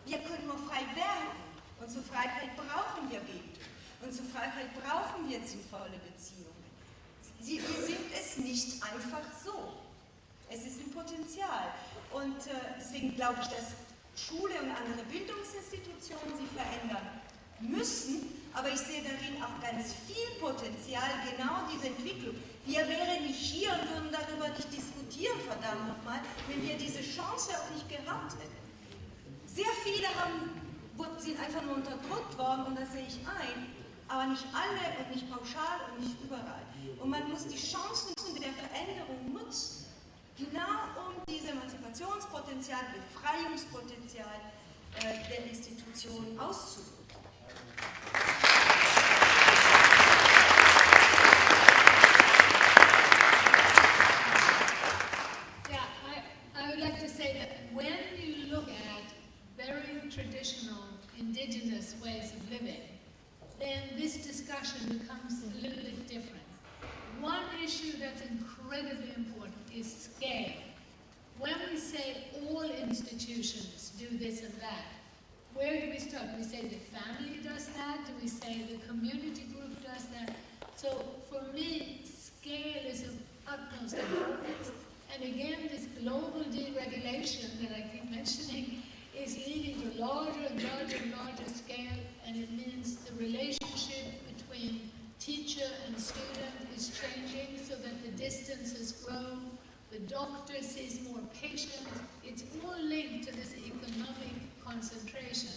Wir können nur frei werden. Und zur Freiheit brauchen wir Bildung. Und zur Freiheit brauchen wir sinnvolle Beziehungen. Sie, wir sind es nicht einfach so. Es ist ein Potenzial. Und äh, deswegen glaube ich, dass Schule und andere Bildungsinstitutionen sich verändern müssen, aber ich sehe darin auch ganz viel Potenzial, genau diese Entwicklung. Wir wären nicht hier und würden darüber nicht diskutieren, verdammt nochmal, wenn wir diese Chance auch nicht gehabt hätten. Sehr viele haben, sind einfach nur unterdrückt worden und das sehe ich ein, aber nicht alle und nicht pauschal und nicht überall. Und man muss die Chancen der Veränderung nutzen genau um dieses Emanzipationspotenzial, Befreiungspotenzial äh, der Institutionen auszudrücken. Living, then this discussion becomes a little bit different. One issue that's incredibly important is scale. When we say all institutions do this and that, where do we start? Do we say the family does that? Do we say the community group does that? So for me, scale is of utmost importance. And again, this global deregulation that I keep mentioning is leading to larger and larger and larger scale, and it means the relationship between teacher and student is changing so that the distance has grown, the doctor sees more patients, it's all linked to this economic concentration.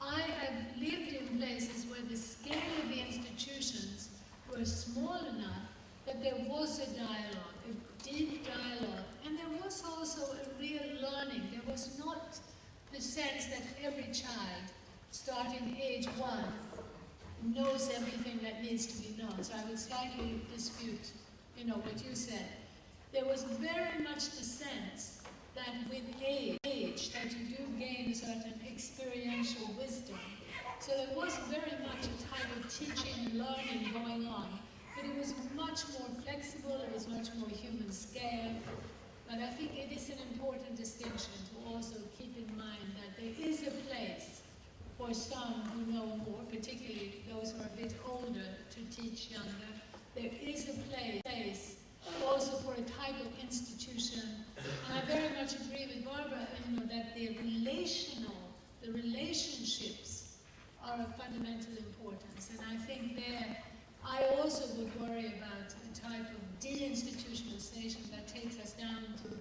I have lived in places where the scale of the institutions were small enough that there was a dialogue, a deep dialogue, and there was also a real learning. There was not the sense that every child, starting age one, knows everything that needs to be known. So I would slightly dispute, you know, what you said. There was very much the sense that with age, that you do gain a certain experiential wisdom. So there was very much a type of teaching and learning going on, but it was much more flexible, it was much more human scale. But I think it is an important distinction to also keep in mind that there is a place for some who know more, particularly those who are a bit older, to teach younger. There is a place also for a type of institution. And I very much agree with Barbara, you know, that the relational, the relationships are of fundamental importance. And I think there, I also would worry about a type of deinstitutionalization that takes us down to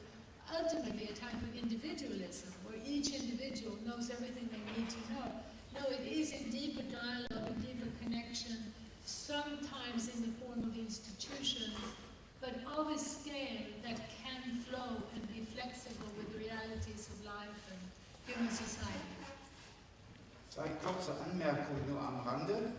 ultimately a type of individualism, where each individual knows everything they need to know. No, it is a deeper dialogue, a deeper connection, sometimes in the form of institutions, but of a scale that can flow and be flexible with the realities of life and human society. Zwei kurze Anmerkungen nur am Rande.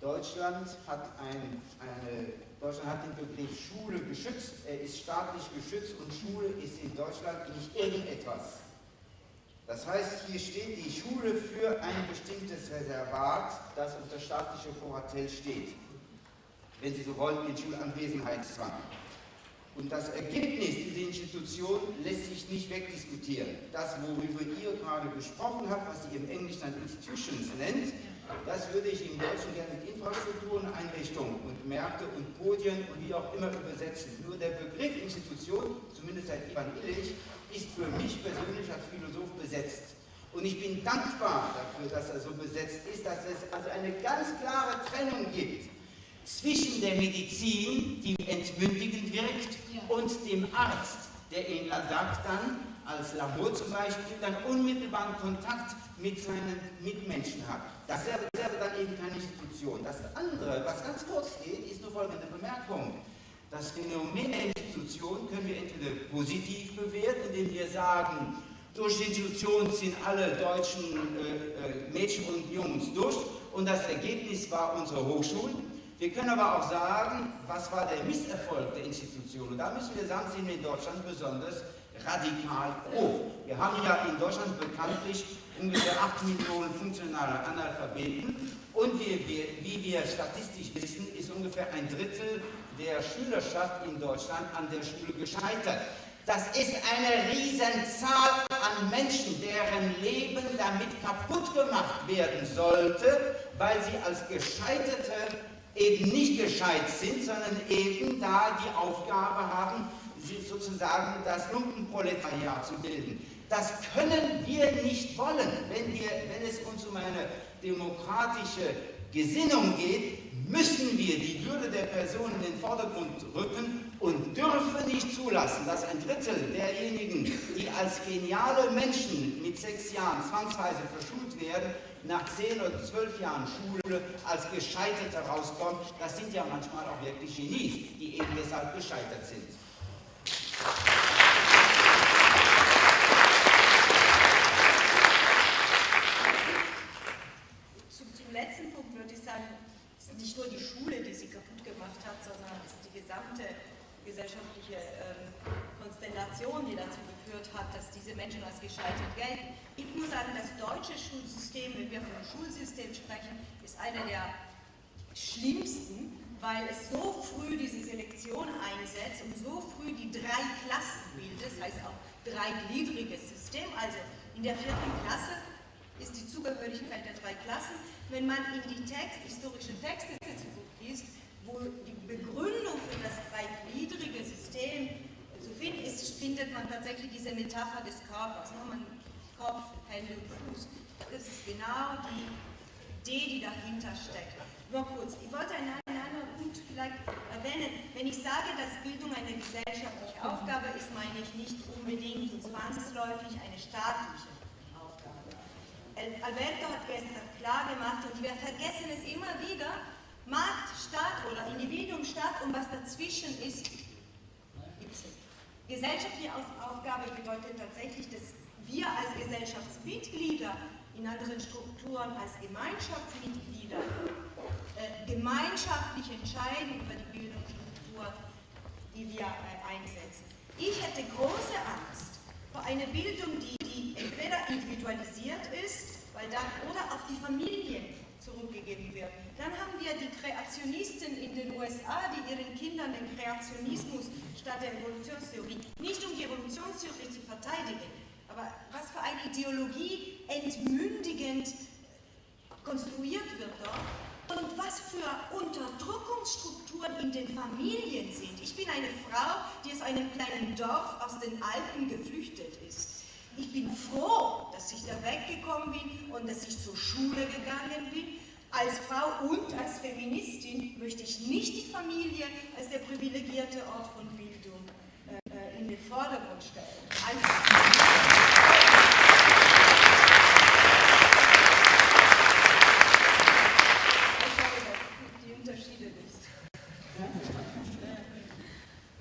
Deutschland hat, ein, eine, Deutschland hat den Begriff Schule geschützt. Er ist staatlich geschützt und Schule ist in Deutschland nicht irgendetwas. Das heißt, hier steht die Schule für ein bestimmtes Reservat, das unter staatlicher Kuratel steht. Wenn Sie so wollen, den Schulanwesenheitszwang. Und das Ergebnis dieser Institution lässt sich nicht wegdiskutieren. Das, worüber ihr gerade gesprochen habt, was sie im Englischen dann Institutions nennt, das würde ich im Deutschen gerne mit Infrastrukturen, Einrichtungen und Märkte und Podien und wie auch immer übersetzen. Nur der Begriff Institution, zumindest seit Ivan Illich, ist für mich persönlich als Philosoph besetzt. Und ich bin dankbar dafür, dass er so besetzt ist, dass es also eine ganz klare Trennung gibt zwischen der Medizin, die entmündigend wirkt, und dem Arzt, der Ihnen sagt dann, als Labor zum Beispiel, dann unmittelbaren Kontakt mit seinen Mitmenschen hat. Das wäre, wäre dann eben keine Institution. Das andere, was ganz kurz geht, ist nur folgende Bemerkung. Das Phänomen der Institution können wir entweder positiv bewerten, indem wir sagen, durch die Institution sind alle deutschen äh, äh, Mädchen und Jungs durch und das Ergebnis war unsere Hochschulen. Wir können aber auch sagen, was war der Misserfolg der Institution. Und da müssen wir sagen, sind wir in Deutschland besonders radikal hoch. Wir haben ja in Deutschland bekanntlich ungefähr 8 Millionen funktionale Analphabeten und wie wir, wie wir statistisch wissen, ist ungefähr ein Drittel der Schülerschaft in Deutschland an der Schule gescheitert. Das ist eine Riesenzahl an Menschen, deren Leben damit kaputt gemacht werden sollte, weil sie als Gescheiterte eben nicht gescheit sind, sondern eben da die Aufgabe haben, sozusagen das Lumpenproletariat zu bilden. Das können wir nicht wollen, wenn, wir, wenn es uns um eine demokratische Gesinnung geht, müssen wir die Würde der Person in den Vordergrund rücken und dürfen nicht zulassen, dass ein Drittel derjenigen, die als geniale Menschen mit sechs Jahren zwangsweise verschult werden, nach zehn oder zwölf Jahren Schule als Gescheiterte rauskommen. Das sind ja manchmal auch wirklich Genies, die eben deshalb gescheitert sind. Zum, zum letzten Punkt würde ich sagen, es ist nicht nur die Schule, die sie kaputt gemacht hat, sondern es ist die gesamte gesellschaftliche ähm, Konstellation, die dazu geführt hat, dass diese Menschen als gescheitert gelten. Ich muss sagen, das deutsche Schulsystem, wenn wir vom Schulsystem sprechen, ist einer der schlimmsten, weil es so früh diese Selektion einsetzt und so früh die drei Klassen bildet, das heißt auch dreigliedriges System. Also in der vierten Klasse ist die Zugehörigkeit der drei Klassen. Wenn man in die Text, historische Texte zurückliest, wo die Begründung für das dreigliedrige System zu finden ist, findet man tatsächlich diese Metapher des Körpers. Ne? Man, Kopf, Hände und Fuß. Das ist genau die Idee, die dahinter steckt. Nur kurz, ich wollte einen, anderen Punkt vielleicht erwähnen. Wenn ich sage, dass Bildung eine gesellschaftliche Aufgabe ist, meine ich nicht unbedingt und zwangsläufig eine staatliche Aufgabe. Alberto hat gestern klar gemacht, und wir vergessen es immer wieder, Markt, Staat oder Individuum, Staat und was dazwischen ist, gibt es nicht. Gesellschaftliche Aufgabe bedeutet tatsächlich, dass wir als Gesellschaftsmitglieder in anderen Strukturen als Gemeinschaftsmitglieder äh, gemeinschaftlich entscheiden über die Bildungsstruktur, die wir äh, einsetzen. Ich hätte große Angst vor einer Bildung, die, die entweder individualisiert ist, weil dann, oder auf die Familien zurückgegeben wird. Dann haben wir die Kreationisten in den USA, die ihren Kindern den Kreationismus statt der Evolutionstheorie, nicht um die Evolutionstheorie zu verteidigen, aber was für eine Ideologie entmündigend konstruiert wird dort und was für Unterdrückungsstrukturen in den Familien sind. Ich bin eine Frau, die aus einem kleinen Dorf aus den Alpen geflüchtet ist. Ich bin froh, dass ich da weggekommen bin und dass ich zur Schule gegangen bin. Als Frau und als Feministin möchte ich nicht die Familie als der privilegierte Ort von Bildung äh, in den Vordergrund stellen. Einfach.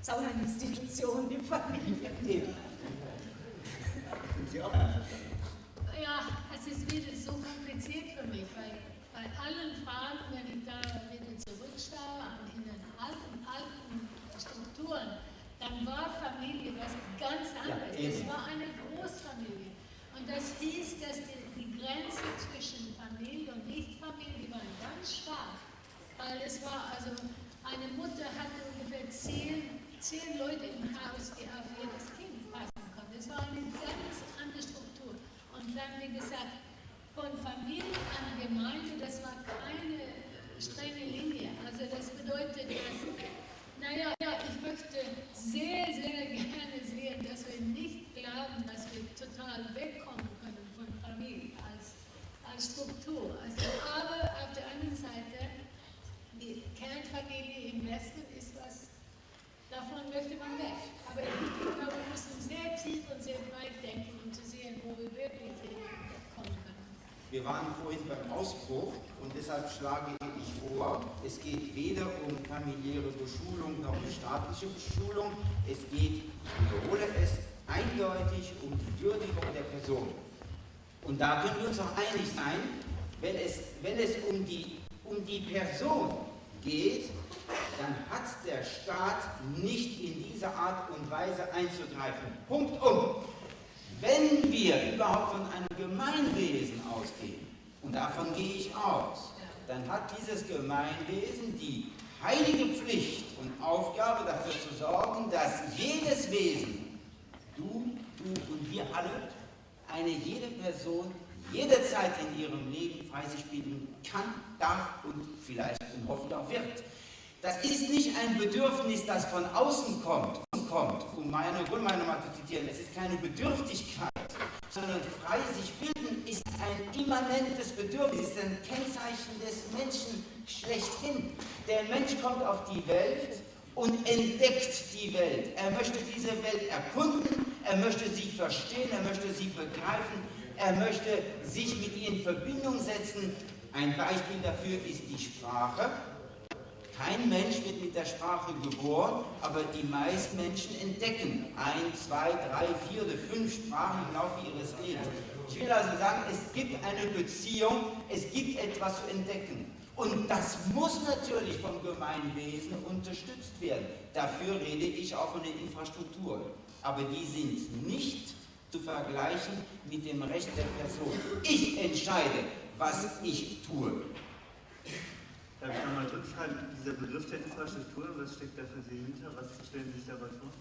Ist auch eine Institution, die Familie. Sie auch Ja, es ist wieder so kompliziert für mich, weil bei allen Fragen, wenn ich da wieder zurückschaue an in den alten, alten Strukturen, dann war Familie was ganz anderes. eben. es war eine Großfamilie. Und das hieß, dass die, die Grenze zwischen Familie und Nichtfamilie waren ganz stark. Weil es war also, eine Mutter hatte ungefähr zehn, zehn Leute im Haus, die auf jedes Kind passen konnten. Es war eine ganz andere Struktur. Und dann, wie gesagt, von Familie an Gemeinde, das war keine strenge Linie. Also das bedeutet, dass, naja, ja, ich möchte sehr, sehr gerne sehen, dass wir nicht glauben, dass wir total wegkommen können von Familie als, als Struktur. Also, aber auf der anderen Seite, Kernfamilie im Westen ist was, davon möchte man weg. Aber ich glaube, wir müssen sehr tief uns sehr weit denken, um zu sehen, wo wir wirklich kommen können. Wir waren vorhin beim Ausbruch und deshalb schlage ich vor, es geht weder um familiäre Beschulung noch um staatliche Beschulung. Es geht, ich wiederhole es, eindeutig um die Würdigung der Person. Und da können wir uns auch einig sein, wenn es, wenn es um, die, um die Person geht, dann hat der Staat nicht in dieser Art und Weise einzugreifen. Punkt um. Wenn wir überhaupt von einem Gemeinwesen ausgehen, und davon gehe ich aus, dann hat dieses Gemeinwesen die heilige Pflicht und Aufgabe dafür zu sorgen, dass jedes Wesen, du, du und wir alle, eine jede Person jederzeit in ihrem Leben frei sich bilden kann, darf und vielleicht und hoffentlich auch wird. Das ist nicht ein Bedürfnis, das von außen kommt, kommt um meine Grundmeinung mal zu zitieren. Es ist keine Bedürftigkeit, sondern frei sich bilden ist ein immanentes Bedürfnis, ein Kennzeichen des Menschen schlechthin. Der Mensch kommt auf die Welt und entdeckt die Welt. Er möchte diese Welt erkunden, er möchte sie verstehen, er möchte sie begreifen, er möchte sich mit ihr in Verbindung setzen. Ein Beispiel dafür ist die Sprache. Kein Mensch wird mit der Sprache geboren, aber die meisten Menschen entdecken ein, zwei, drei, vier oder fünf Sprachen im Laufe ihres Lebens. Ich will also sagen, es gibt eine Beziehung, es gibt etwas zu entdecken. Und das muss natürlich vom Gemeinwesen unterstützt werden. Dafür rede ich auch von den Infrastrukturen. Aber die sind nicht zu vergleichen mit dem Recht der Person. Ich entscheide, was ich tue. Darf ich nochmal rückfragen, dieser Begriff der Infrastruktur, was steckt da für Sie hinter? Was stellen Sie sich dabei vor?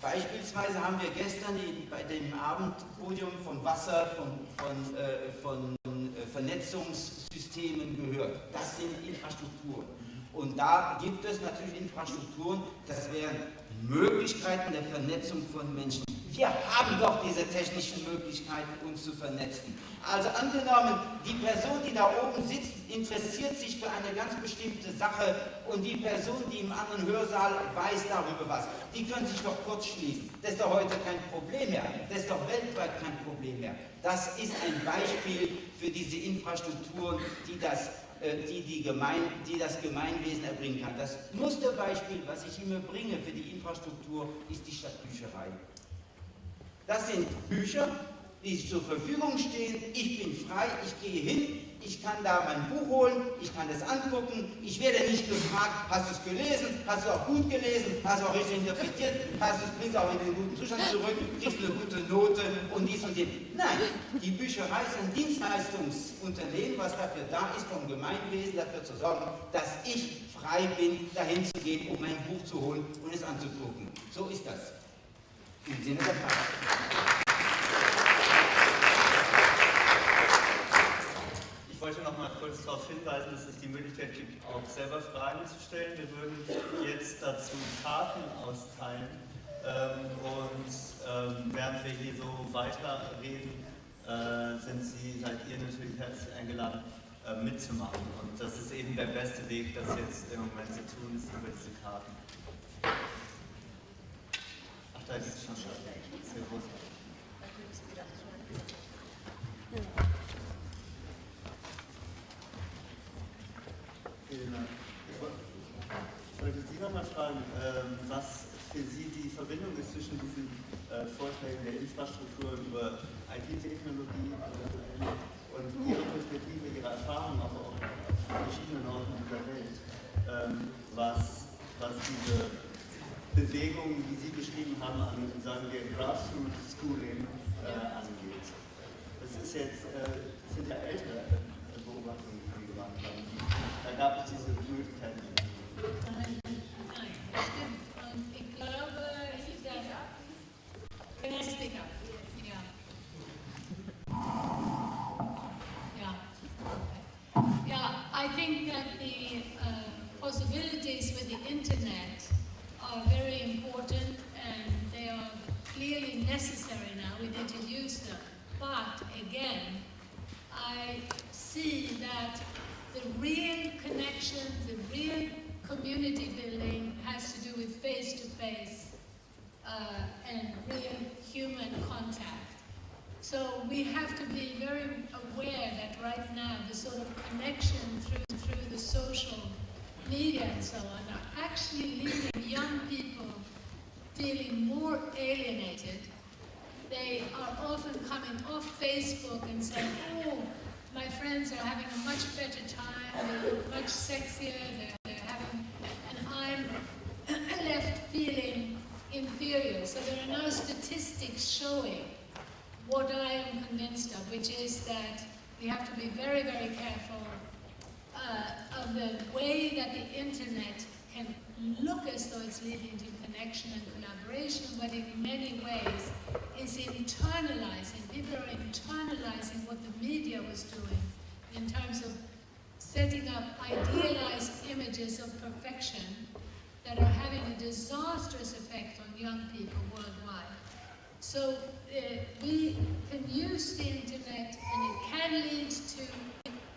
Beispielsweise haben wir gestern bei dem Abendpodium von Wasser, von, von, äh, von äh, Vernetzungssystemen gehört. Das sind Infrastrukturen. Und da gibt es natürlich Infrastrukturen, das wären Möglichkeiten der Vernetzung von Menschen. Wir haben doch diese technischen Möglichkeiten, uns zu vernetzen. Also angenommen, die Person, die da oben sitzt, interessiert sich für eine ganz bestimmte Sache und die Person, die im anderen Hörsaal weiß darüber was, die können sich doch kurz schließen. Das ist doch heute kein Problem mehr. Das ist doch weltweit kein Problem mehr. Das ist ein Beispiel für diese Infrastrukturen, die das die, die, Gemein, die das Gemeinwesen erbringen kann. Das Musterbeispiel, was ich immer bringe für die Infrastruktur, ist die Stadtbücherei. Das sind Bücher, die zur Verfügung stehen. Ich bin frei, ich gehe hin, ich kann da mein Buch holen, ich kann es angucken. Ich werde nicht gefragt, hast du es gelesen, hast du auch gut gelesen, hast du auch richtig interpretiert, hast du es, bringst auch in den guten Zustand zurück, kriegst eine gute Note und dies und jenes. Nein, die Bücherei ist ein Dienstleistungsunternehmen, was dafür da ist, vom Gemeinwesen dafür zu sorgen, dass ich frei bin, dahin zu gehen, um mein Buch zu holen und es anzugucken. So ist das. Im Sinne der Frage. Wollte noch mal kurz darauf hinweisen, dass es die Möglichkeit gibt, auch selber Fragen zu stellen. Wir würden jetzt dazu Karten austeilen ähm, und ähm, während wir hier so weiterreden, äh, sind Sie, seid ihr natürlich herzlich eingeladen, äh, mitzumachen. Und das ist eben der beste Weg, das jetzt im Moment zu tun, ist über diese Karten. Da gibt es schon Sehr groß. Vielen Dank. Ich wollte Sie nochmal fragen, ähm, was für Sie die Verbindung ist zwischen diesen äh, Vorträgen der Infrastruktur über IT-Technologie und Ihre Perspektive, Ihre Erfahrung auch auf verschiedenen Orten dieser Welt, ähm, was, was diese Bewegungen, die Sie beschrieben haben, an, sagen wir, Grassroots Schooling äh, angeht. Das ist jetzt, äh, das sind ja ältere Beobachtungen, die Sie gemacht haben. Yeah, I think that the uh, possibilities with the internet are very important and they are clearly necessary now. We need to use them. But again, I see that the real the real community building has to do with face-to-face uh, and real human contact. So we have to be very aware that right now the sort of connection through, through the social media and so on are actually leaving young people feeling more alienated. They are often coming off Facebook and saying, oh, my friends are having a much better time, they look much sexier, they're, they're having, and I'm left feeling inferior. So there are no statistics showing what I am convinced of, which is that we have to be very, very careful uh, of the way that the internet can look as though it's leading to connection and collaboration, but in many ways is internalizing. People are internalizing what the media was doing in terms of setting up idealized images of perfection that are having a disastrous effect on young people worldwide. So uh, we can use the internet and it can lead to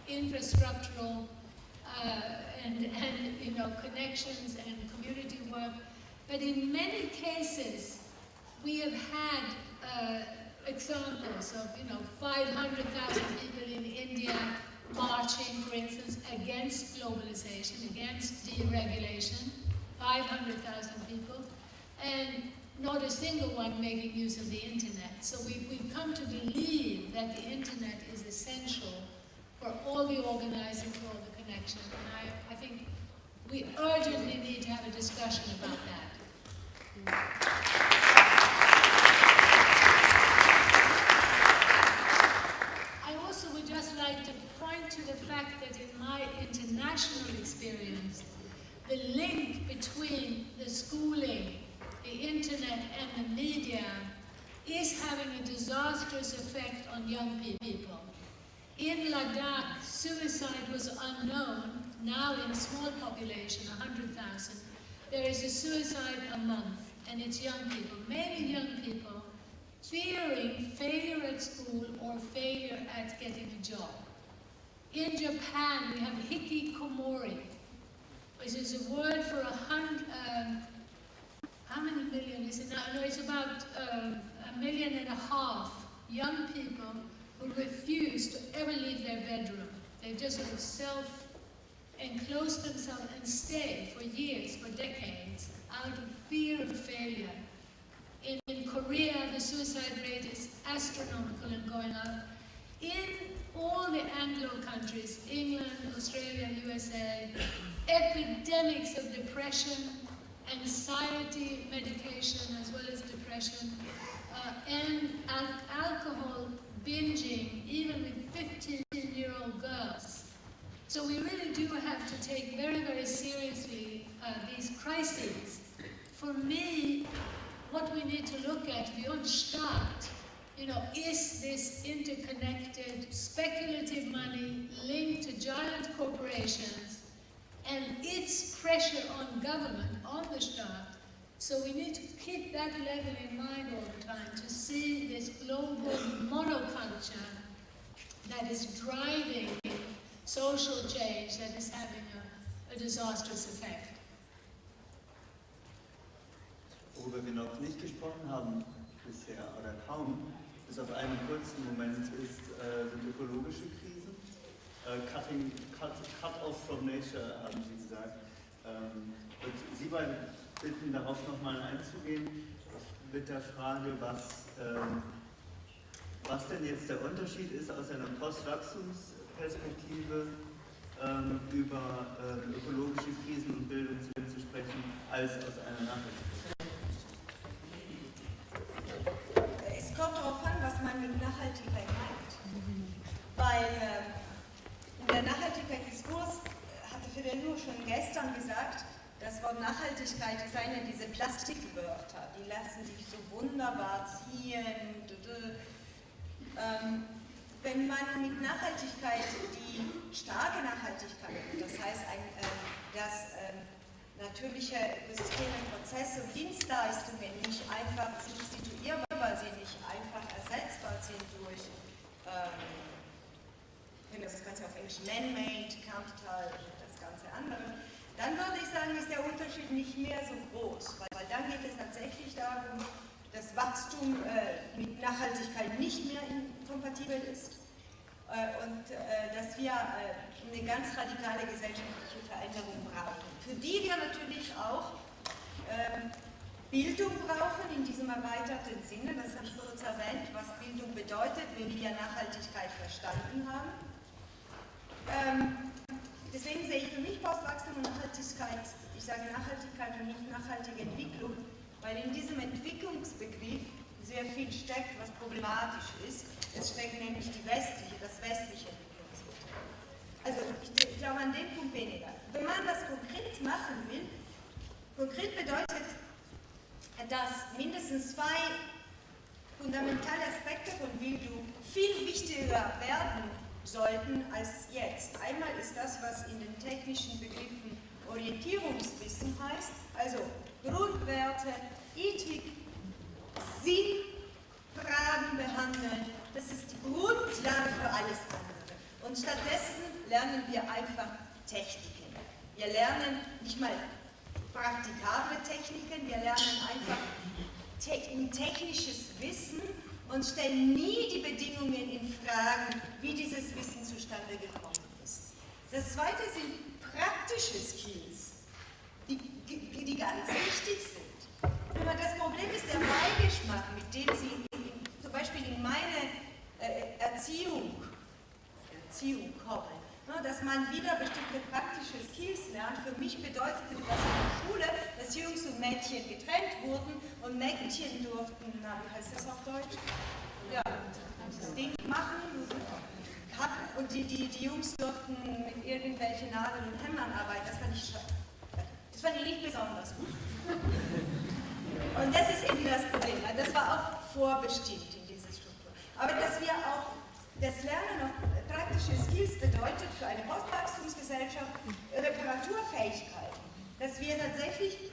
infrastructural uh, and, and you know connections and community work. But in many cases, we have had uh, examples of you know 500,000 people in India marching, for instance, against globalization, against deregulation, 500,000 people, and not a single one making use of the internet. So we, we've come to believe that the internet is essential for all the organizing, for all the connection. And I, I think we urgently need to have a discussion about that. I also would just like to point to the fact that in my international experience, the link between the schooling, the internet and the media is having a disastrous effect on young people. In Ladakh, suicide was unknown. Now in a small population, 100,000, there is a suicide a month, and it's young people, mainly young people, fearing failure at school or failure at getting a job. In Japan, we have hikikomori, which is a word for a hundred, um, how many million is it now? No, it's about um, a million and a half young people who refuse to ever leave their bedroom. They just sort of self enclose themselves and stay for years, for decades, out of fear of failure. In, in Korea, the suicide rate is astronomical and going up. In all the Anglo countries, England, Australia, USA, epidemics of depression, anxiety medication as well as depression, uh, and al alcohol binging, even with 15-year-old girls. So we really do have to take very, very seriously uh, these crises. For me, what we need to look at beyond Staat, you know, is this interconnected speculative money linked to giant corporations and its pressure on government, on the Staat. So we need to keep that level in mind all the time to see this global monoculture that is driving social change that is having a, a disastrous effect. Worüber wir noch nicht gesprochen haben bisher oder kaum, bis auf einen kurzen Moment, ist, äh, sind ökologische Krisen. Äh, cutting, cut, cut off from nature, haben Sie gesagt. Ähm, und Sie beiden bitten, darauf nochmal einzugehen, mit der Frage, was, ähm, was denn jetzt der Unterschied ist aus einer Postwachstumsperspektive ähm, über ähm, ökologische Krisen und Bildung zu sprechen, als aus einer Nachhaltigkeit. Es kommt darauf an, was man mit Nachhaltigkeit meint. Weil äh, der Nachhaltigkeitsdiskurs hatte Fidel schon gestern gesagt, das Wort Nachhaltigkeit ist eine dieser Plastikwörter, die lassen sich so wunderbar ziehen. Ähm, wenn man mit Nachhaltigkeit die starke Nachhaltigkeit, das heißt, ein, äh, dass äh, natürliche Systeme, Prozesse und Dienstleistungen nicht einfach substituierbar sind, nicht einfach ersetzbar sind durch, ähm, das Ganze auf Englisch man-made, capital, das ganze andere, dann würde ich sagen, ist der Unterschied nicht mehr so groß, weil, weil dann geht es tatsächlich darum, das Wachstum äh, mit Nachhaltigkeit nicht mehr kompatibel ist äh, und äh, dass wir äh, eine ganz radikale gesellschaftliche Veränderung brauchen, für die wir natürlich auch ähm, Bildung brauchen in diesem erweiterten Sinne, das habe ich kurz erwähnt, was Bildung bedeutet, wenn wir Nachhaltigkeit verstanden haben. Ähm, deswegen sehe ich für mich Postwachstum und Nachhaltigkeit, ich sage Nachhaltigkeit und nicht nachhaltige Entwicklung, weil in diesem Entwicklungsbegriff sehr viel steckt, was problematisch ist. Es steckt nämlich die westliche, das westliche Entwicklungsmodell. Also ich, ich glaube an dem Punkt weniger. Wenn man das konkret machen will, konkret bedeutet dass mindestens zwei fundamentale Aspekte von Bildung viel wichtiger werden sollten als jetzt. Einmal ist das, was in den technischen Begriffen Orientierungswissen heißt, also Grundwerte, Ethik, Sinnfragen behandeln. Das ist die Grundlage für alles andere. Und stattdessen lernen wir einfach Techniken. Wir lernen nicht mal praktikable Techniken, wir lernen einfach technisches Wissen und stellen nie die Bedingungen in Frage, wie dieses Wissen zustande gekommen ist. Das zweite sind praktische Skills, die, die ganz wichtig sind. Aber das Problem ist der Beigeschmack, mit dem Sie zum Beispiel in meine äh, Erziehung, Erziehung kommen dass man wieder bestimmte praktische Skills lernt. Für mich bedeutete das in der Schule, dass Jungs und Mädchen getrennt wurden und Mädchen durften, na, wie heißt das auf Deutsch? Ja, das Ding machen und die, die, die Jungs durften mit irgendwelchen Nadeln und Hämmern arbeiten. Das fand ich, das fand ich nicht besonders gut. Und das ist eben das Problem. Das war auch vorbestimmt. Aber dass wir auch das Lernen noch praktische Skills bedeutet für eine Postwachstumsgesellschaft Reparaturfähigkeit, dass wir tatsächlich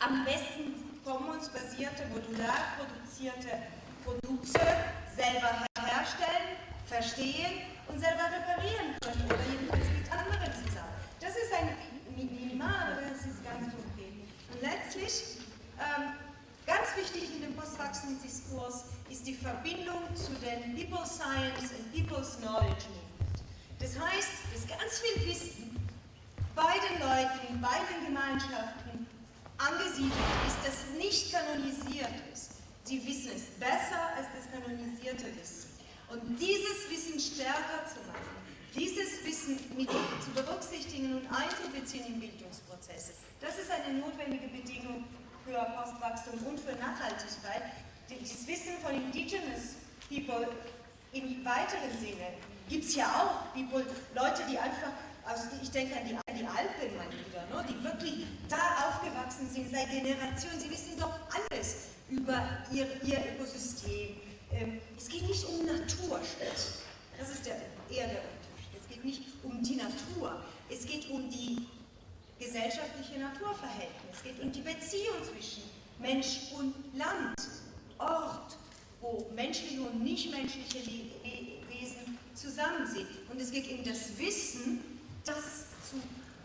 am besten commons-basierte, modular produzierte Produkte selber herstellen, verstehen und selber reparieren können oder jedenfalls mit anderen zusammen. Das ist ein Minimal, aber das ist ganz konkret. Und letztlich Ganz wichtig in dem Postwachstumsdiskurs ist die Verbindung zu den People Science und People's Knowledge Movement. Das heißt, dass ganz viel Wissen bei den Leuten, bei den Gemeinschaften angesiedelt ist, das nicht kanonisiert ist. Sie wissen es besser als das kanonisierte Wissen. Und dieses Wissen stärker zu machen, dieses Wissen mit zu berücksichtigen und einzubeziehen in Bildungsprozesse, das ist eine notwendige Bedingung für Postwachstum und für Nachhaltigkeit, das Wissen von Indigenous People im weiteren Sinne gibt es ja auch. People, Leute, die einfach, aus, ich denke an die, an die Alpen mal wieder, ne, die wirklich da aufgewachsen sind seit Generationen, sie wissen doch alles über ihr, ihr Ökosystem. Ähm, es geht nicht um Naturschutz, das ist der, eher der Unterschied. Es geht nicht um die Natur, es geht um die gesellschaftliche Naturverhältnisse. Es geht um die Beziehung zwischen Mensch und Land, Ort, wo menschliche und nichtmenschliche Wesen zusammen sind. Und es geht um das Wissen, das zu,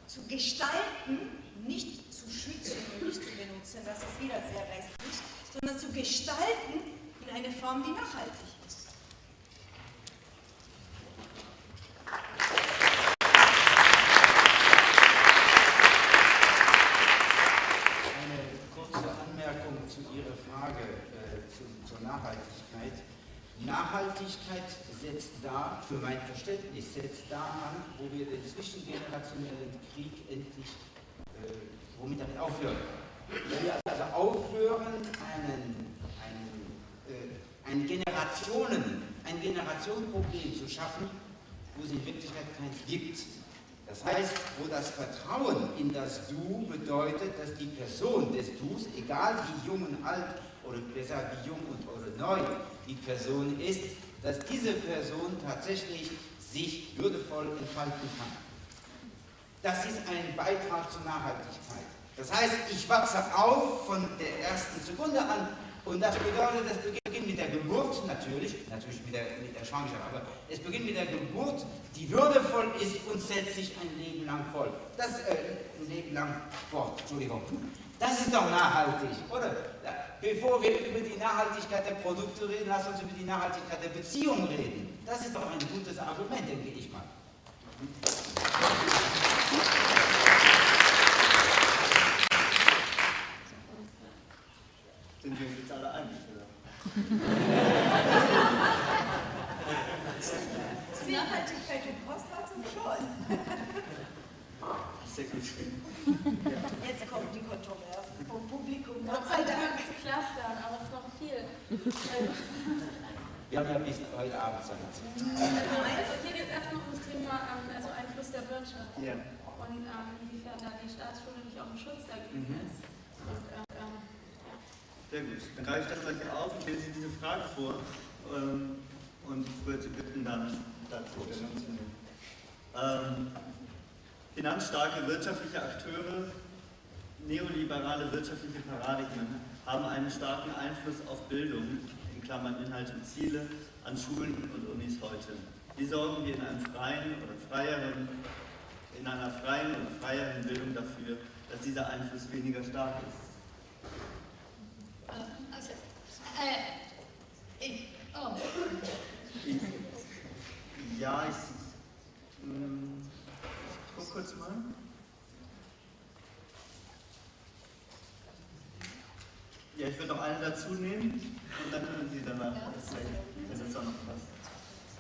zu gestalten, nicht zu schützen und nicht zu benutzen, das ist wieder sehr westlich, sondern zu gestalten in eine Form, die nachhaltig ist. Nachhaltigkeit setzt da, für mein Verständnis, setzt da an, wo wir den zwischengenerationellen Krieg endlich, äh, womit damit aufhören. Wenn wir also aufhören, einen, einen, äh, ein Generationen, ein Generationenproblem zu schaffen, wo es in Wirklichkeit keins gibt. Das heißt, wo das Vertrauen in das Du bedeutet, dass die Person des Dus, egal wie jung und alt, oder besser wie jung und oder neu, die Person ist, dass diese Person tatsächlich sich würdevoll entfalten kann. Das ist ein Beitrag zur Nachhaltigkeit. Das heißt, ich wachse auf von der ersten Sekunde an und das bedeutet, das beginnt mit der Geburt natürlich, natürlich mit der, mit der Schwangerschaft, aber es beginnt mit der Geburt, die würdevoll ist und setzt sich ein Leben lang voll. Das, äh, ein Leben lang fort, Entschuldigung. Das ist doch nachhaltig, oder? Bevor wir über die Nachhaltigkeit der Produkte reden, lass uns über die Nachhaltigkeit der Beziehungen reden. Das ist doch ein gutes Argument, denke ich mal. Sind wir uns jetzt alle einig, oder? Nachhaltigkeit und Postlatzen schon. Sehr gut. Jetzt kommen die Kontroversen vom Publikum. Gott sei Dank zu clustern, aber es ist noch viel. Wir haben ja bis heute Abend Zeit. Also hier geht es erstmal um das Thema ähm, also Einfluss der Wirtschaft Ja. und ähm, inwiefern da die Staatsschule nicht auch ein Schutz dagegen Mhm. ist. Und, ähm, ähm, Sehr gut. Dann greife ich das gleich auf und lese diese Frage vor ähm, und würde bitten, dann dazu Stellung zu nehmen. Ähm, finanzstarke wirtschaftliche Akteure, neoliberale wirtschaftliche Paradigmen haben einen starken Einfluss auf Bildung, in Klammern Inhalte und Ziele, an Schulen und Unis heute. Wie sorgen wir in einem freien oder freieren, in einer freien oder freieren Bildung dafür, dass dieser Einfluss weniger stark ist? Also, äh, ich, oh, Ich, ja, ich, mm, ich guck kurz mal. Ja, ich würde noch eine dazu nehmen und dann können Sie danach erzählen, wenn das auch noch passt.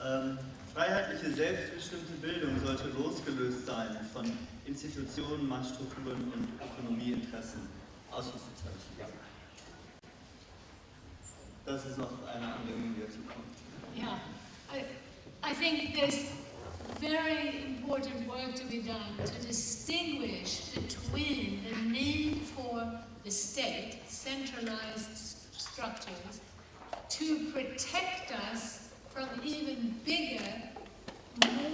Ähm, freiheitliche, selbstbestimmte Bildung sollte losgelöst sein von Institutionen, Machtstrukturen und Ökonomieinteressen. Ausrufezeichen. Ja. Das ist noch eine Anregung, die dazu kommt. yeah. I, I think there's very important work to be done to distinguish between the need for the state, centralized structures, to protect us from even bigger,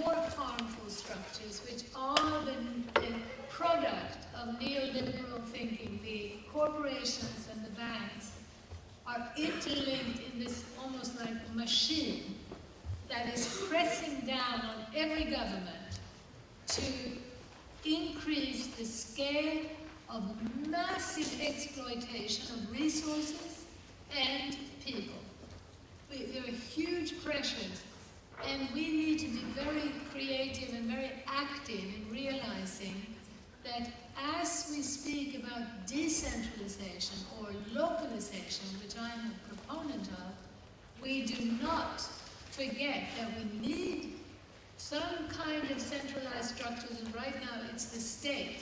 more harmful structures, which are the, the product of neoliberal thinking, the corporations and the banks are interlinked in this almost like machine that is pressing down on every government to increase the scale of massive exploitation of resources and people. We- There are huge pressures, and we need to be very creative and very active in realizing that as we speak about decentralization or localization, which I'm a proponent of, we do not forget that we need some kind of centralized structures, and right now it's the state,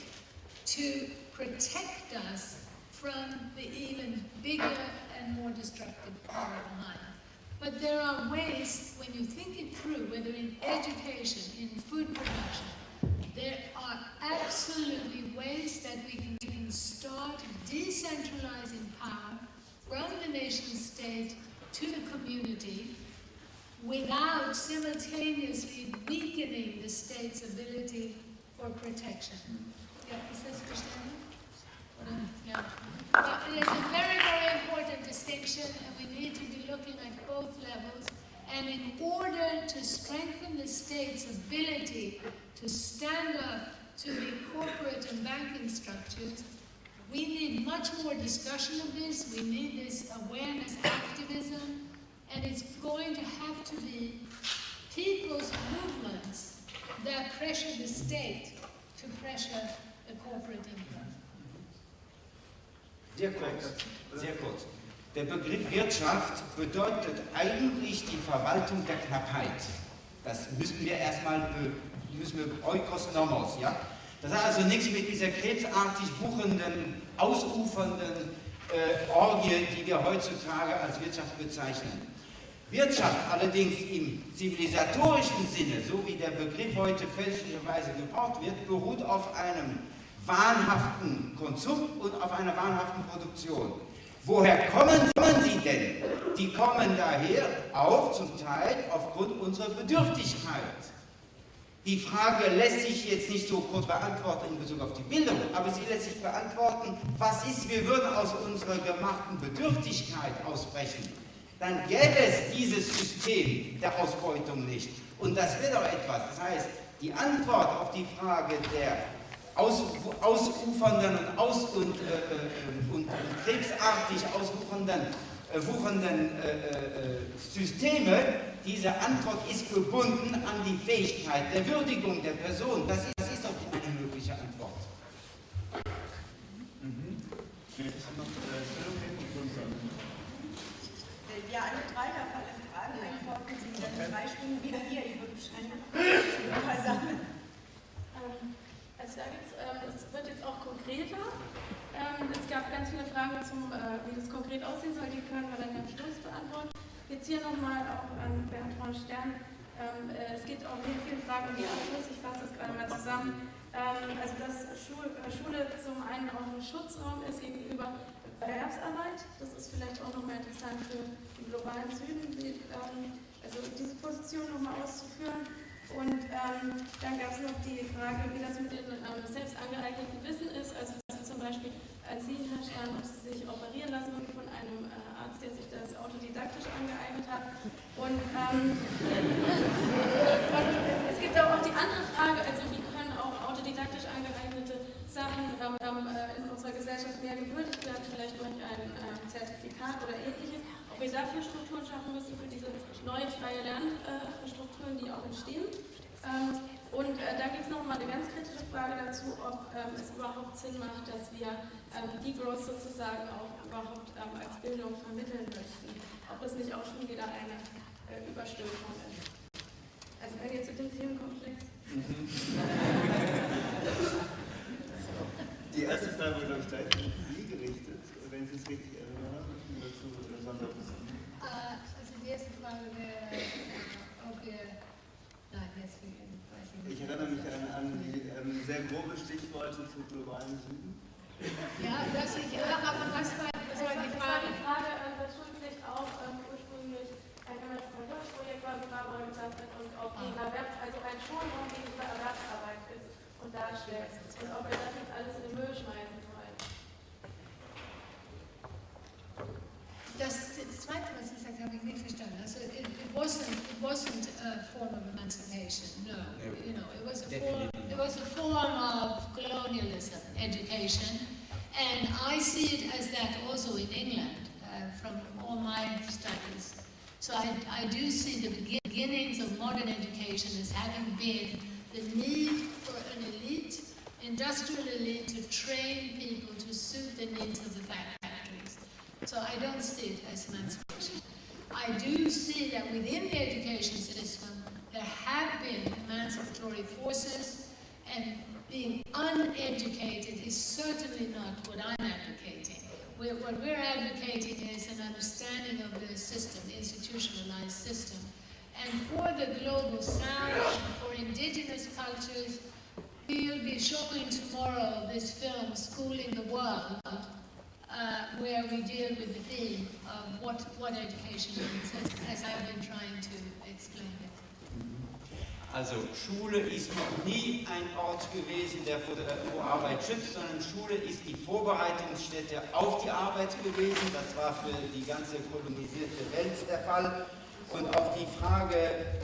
to protect us from the even bigger and more destructive power behind. But there are ways, when you think it through, whether in education, in food production, there are absolutely ways that we can, we can start decentralizing power from the nation state to the community without simultaneously weakening the state's ability for protection. Yeah, is this understanding? Yeah. But it is a very, very important distinction, and we need to be looking at both levels. And in order to strengthen the state's ability to stand up to the corporate and banking structures, we need much more discussion of this. We need this awareness activism, and it's going to have to be people's movements that pressure the state to pressure the corporate interest. Sehr kurz, sehr kurz. Der Begriff Wirtschaft bedeutet eigentlich die Verwaltung der Knappheit. Das müssen wir erstmal, müssen wir oikos nomos, ja? Das hat also nichts mit dieser krebsartig wuchenden, ausufernden äh, Orgie, die wir heutzutage als Wirtschaft bezeichnen. Wirtschaft allerdings im zivilisatorischen Sinne, so wie der Begriff heute fälschlicherweise gebraucht wird, beruht auf einem wahnhaften Konsum und auf einer wahnhaften Produktion. Woher kommen, kommen die denn? Die kommen daher auch zum Teil aufgrund unserer Bedürftigkeit. Die Frage lässt sich jetzt nicht so kurz beantworten in Bezug auf die Bildung, aber sie lässt sich beantworten, was ist, wir würden aus unserer gemachten Bedürftigkeit ausbrechen. Dann gäbe es dieses System der Ausbeutung nicht. Und das wäre doch etwas. Das heißt, die Antwort auf die Frage der aus, ausufernden und, aus, und, äh, und, und krebsartig ausufernden äh, wuchernden äh, äh, Systeme, diese Antwort ist gebunden an die Fähigkeit der Würdigung der Person. Das ist, das ist doch eine mögliche Antwort. Mhm. Ja, alle drei der Fall Fragen antworten sind dann drei Stunden wieder hier. Ich würde wahrscheinlich ein paar Sachen. Gibt's, ähm, es wird jetzt auch konkreter. Ähm, es gab ganz viele Fragen zum, äh, wie das konkret aussehen soll, die können wir dann am Schluss beantworten. Jetzt hier nochmal auch an Bertrand Stern. Ähm, äh, es geht auch hier viele Fragen um die Abschluss, ich fasse das gerade mal zusammen. Also dass äh, Schule zum einen auch ein Schutzraum ist gegenüber Erwerbsarbeit, das ist vielleicht auch nochmal interessant für den globalen Süden, also diese Position nochmal auszuführen. Und ähm, dann gab es noch die Frage, wie das mit dem ähm, selbst angeeigneten Wissen ist. Also zum Beispiel als Sie, Herr Stern, ob Sie sich operieren lassen von einem äh, Arzt, der sich das autodidaktisch angeeignet hat. Und, ähm, und es gibt auch die andere Frage, also wie können auch autodidaktisch angeeignete Sachen ähm, ähm äh, in unserer Gesellschaft mehr gewürdigt werden, vielleicht durch ein äh, Zertifikat oder ähnliches ob wir dafür Strukturen schaffen müssen für diese neuen freie Lernstrukturen, die auch entstehen. Ähm, und äh, da gibt es nochmal eine ganz kritische Frage dazu, ob ähm, es überhaupt Sinn macht, dass wir ähm, Degrowth sozusagen auch überhaupt als Bildung vermitteln möchten. Ob es nicht auch schon wieder eine äh, Überstülpung ist. Also wenn ihr zu dem Themenkomplex... Die erste Frage wird, glaube ich, gleich an Sie gerichtet, wenn Sie es richtig erinnern, dazu äh, also die erste Frage wäre, ob wir, nein, jetzt weiß ich nicht. Ich erinnere mich an, an die ähm, sehr grobe Stichworte zum globalen Süden. Ja, das ich, aber was war, was war die Frage? Die Frage, äh, dass Schulpflicht auch ähm, ursprünglich ein Projekt war, Barbara gesagt hat, und ob die ah. Erwerb, also ein Schulraum gegenüber Erwerbsarbeit ist und darstellt. Und ob wir das jetzt alles in den Müll schmeißen das, das Zweite, was Sie gesagt habe ich nicht verstanden. Also it wasn't it wasn't a form of emancipation. No, you know, it was a form it was a form of colonialism, education, and I see it as that also in England uh, from all my studies. So I, I do see the beginnings of modern education as having been the need for an elite, industrial elite, to train people to suit the needs of the factory. So I don't see it as emancipation. I do see that within the education system, there have been emancipatory forces, and being uneducated is certainly not what I'm advocating. We're, what we're advocating is an understanding of the system, the institutionalized system. And for the global south, for indigenous cultures, we'll be showing tomorrow this film, Schooling the World, uh, where we deal with the theme of what, what education means, as, as I've been trying to explain it. Also Schule ist noch nie ein Ort gewesen, der vor, vor, Arbeit schützt, sondern Schule ist die Vorbereitungsstätte auf die Arbeit gewesen. Das war für die ganze kolonisierte Welt der Fall. Und auf die Frage,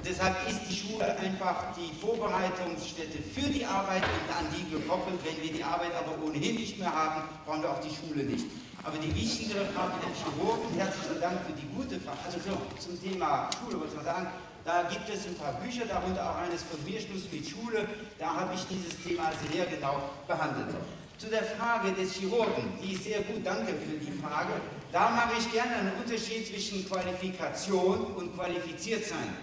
deshalb ist die Schule einfach die Vorbereitungsstätte für die Arbeit und an die gekoppelt. Wenn wir die Arbeit aber ohnehin nicht mehr haben, brauchen wir auch die Schule nicht. Aber die wichtigere Frage der Chirurgen, herzlichen Dank für die gute Frage. Also so, zum Thema Schule wollte ich mal sagen, da gibt es ein paar Bücher, darunter auch eines von mir, Schluss mit Schule. Da habe ich dieses Thema sehr genau behandelt. Zu der Frage des Chirurgen, die ist sehr gut, danke für die Frage. Da mache ich gerne einen Unterschied zwischen Qualifikation und qualifiziert sein.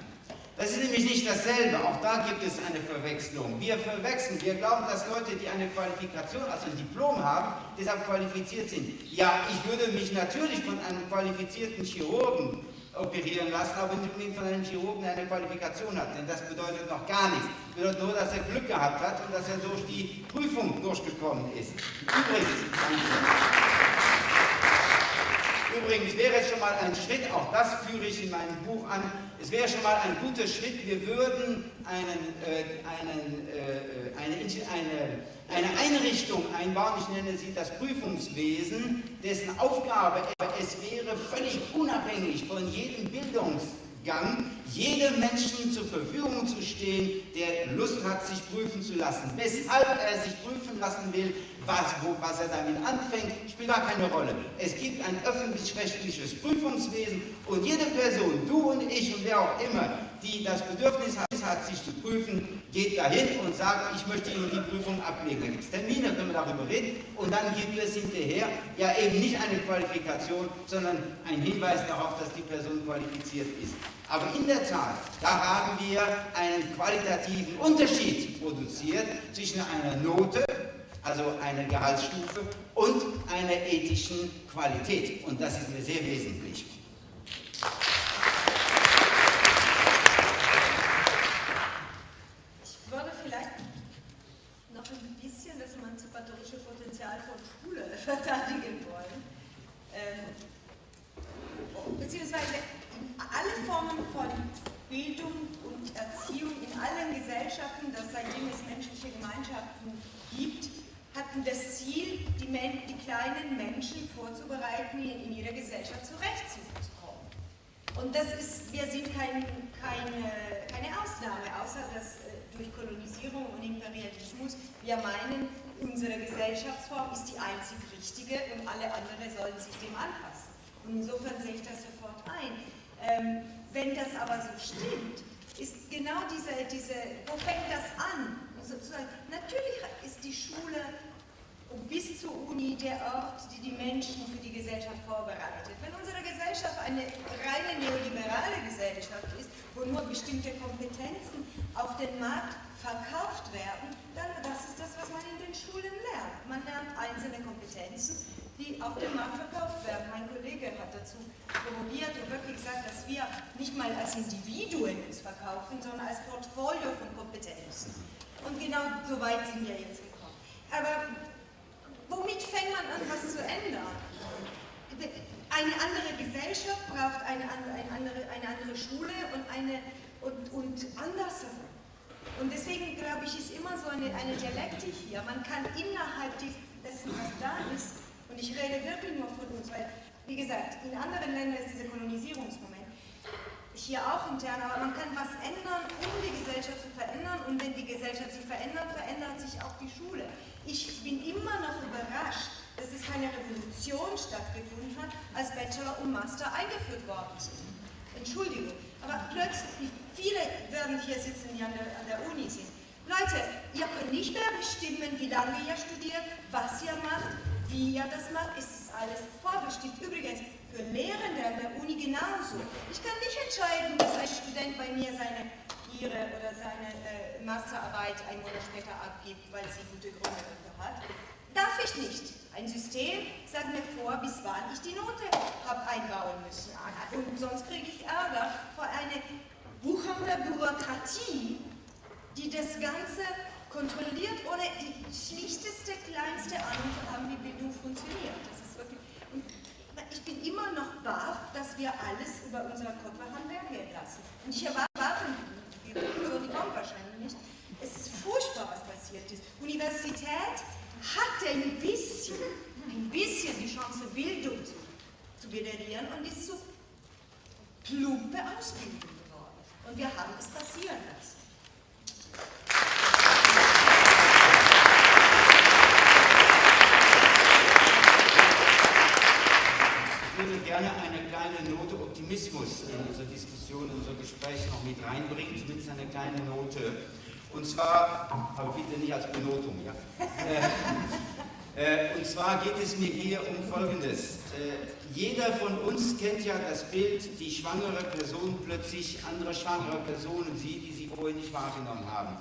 Das ist nämlich nicht dasselbe, auch da gibt es eine Verwechslung. Wir verwechseln, wir glauben, dass Leute, die eine Qualifikation, also ein Diplom haben, deshalb qualifiziert sind. Ja, ich würde mich natürlich von einem qualifizierten Chirurgen operieren lassen, aber nicht unbedingt von einem Chirurgen, der eine Qualifikation hat, denn das bedeutet noch gar nichts. Das bedeutet nur, dass er Glück gehabt hat und dass er durch die Prüfung durchgekommen ist. Übrigens, Übrigens wäre es schon mal ein Schritt, auch das führe ich in meinem Buch an, es wäre schon mal ein guter Schritt, wir würden einen, äh, einen, äh, eine, eine, eine Einrichtung einbauen, ich nenne sie das Prüfungswesen, dessen Aufgabe es wäre, völlig unabhängig von jedem Bildungs Gang, jedem Menschen zur Verfügung zu stehen, der Lust hat, sich prüfen zu lassen. Weshalb er sich prüfen lassen will, was, wo, was er damit anfängt, spielt gar keine Rolle. Es gibt ein öffentlich-rechtliches Prüfungswesen und jede Person, du und ich und wer auch immer, die das Bedürfnis hat, hat sich zu prüfen, geht dahin und sagt, ich möchte Ihnen die Prüfung ablegen. Da gibt es Termine, können wir darüber reden und dann gibt es hinterher ja eben nicht eine Qualifikation, sondern ein Hinweis darauf, dass die Person qualifiziert ist. Aber in der Tat, da haben wir einen qualitativen Unterschied produziert zwischen einer Note, also einer Gehaltsstufe, und einer ethischen Qualität. Und das ist mir sehr wesentlich. verteidigen wollen. Ähm, beziehungsweise alle Formen von Bildung und Erziehung in allen Gesellschaften, das seitdem es menschliche Gemeinschaften gibt, hatten das Ziel, die, die kleinen Menschen vorzubereiten, in ihrer Gesellschaft zurechtzukommen. Und das ist, wir sind kein, keine, keine Ausnahme, außer dass äh, durch Kolonisierung und Imperialismus wir meinen, unsere Gesellschaftsform ist die einzig richtige und alle anderen sollen sich dem anpassen. Und insofern sehe ich das sofort ein. Ähm, wenn das aber so stimmt, ist genau diese, diese wo fängt das an? Sozusagen, natürlich ist die Schule bis zur Uni der Ort, die die Menschen für die Gesellschaft vorbereitet. Wenn unsere Gesellschaft eine reine neoliberale Gesellschaft ist, wo nur bestimmte Kompetenzen auf den Markt verkauft werden, dann das ist das, was man in den Schulen lernt. Man lernt einzelne Kompetenzen, die auf dem Markt verkauft werden. Mein Kollege hat dazu promoviert und wirklich gesagt, dass wir nicht mal als Individuen uns verkaufen, sondern als Portfolio von Kompetenzen. Und genau so weit sind wir jetzt gekommen. Aber womit fängt man an, was zu ändern? Eine andere Gesellschaft braucht eine andere, eine andere Schule und, eine, und, und andersherum. Und deswegen glaube ich, ist immer so eine, eine Dialektik hier. Man kann innerhalb dessen, was da ist, und ich rede wirklich nur von uns, weil, wie gesagt, in anderen Ländern ist dieser Kolonisierungsmoment, hier auch intern, aber man kann was ändern, um die Gesellschaft zu verändern und wenn die Gesellschaft sich verändert, verändert sich auch die Schule. Ich bin immer noch überrascht, dass es keine Revolution stattgefunden hat, als Bachelor und Master eingeführt worden sind. Entschuldigung, aber plötzlich, viele werden hier sitzen, die an der, an der Uni sind. Leute, ihr könnt nicht mehr bestimmen, wie lange ihr studiert, was ihr macht, wie ihr das macht. Ist alles vorbestimmt. Übrigens, für Lehrende an der Uni genauso. Ich kann nicht entscheiden, dass ein Student bei mir seine ihre oder seine äh, Masterarbeit ein Monat später abgibt, weil sie gute Gründe dafür hat. Darf ich nicht. Ein System sagt mir vor, bis wann ich die Note habe einbauen müssen. Und sonst kriege ich Ärger vor einer wuchernder Bürokratie, die das Ganze kontrolliert, ohne die schlichteste, kleinste Ahnung zu haben, wie Bildung funktioniert. Das ist wirklich, und ich bin immer noch baff, dass wir alles über unsere Kopf haben gehen lassen. Und ich erwarte, so die kommt wahrscheinlich nicht, es ist furchtbar, was passiert ist. Universität hatte ein bisschen, ein bisschen die Chance, Bildung zu, zu generieren und ist so plumpe Ausbildung geworden. Und wir haben es passieren lassen. Ich würde gerne eine kleine Note Optimismus in unsere Diskussion, in unser Gespräch noch mit reinbringen, zumindest eine kleine Note und zwar, aber bitte nicht als Benotung, ja. Äh, äh, und zwar geht es mir hier um Folgendes. Äh, jeder von uns kennt ja das Bild, die schwangere Person plötzlich andere schwangere Personen sieht, die sie vorher nicht wahrgenommen haben.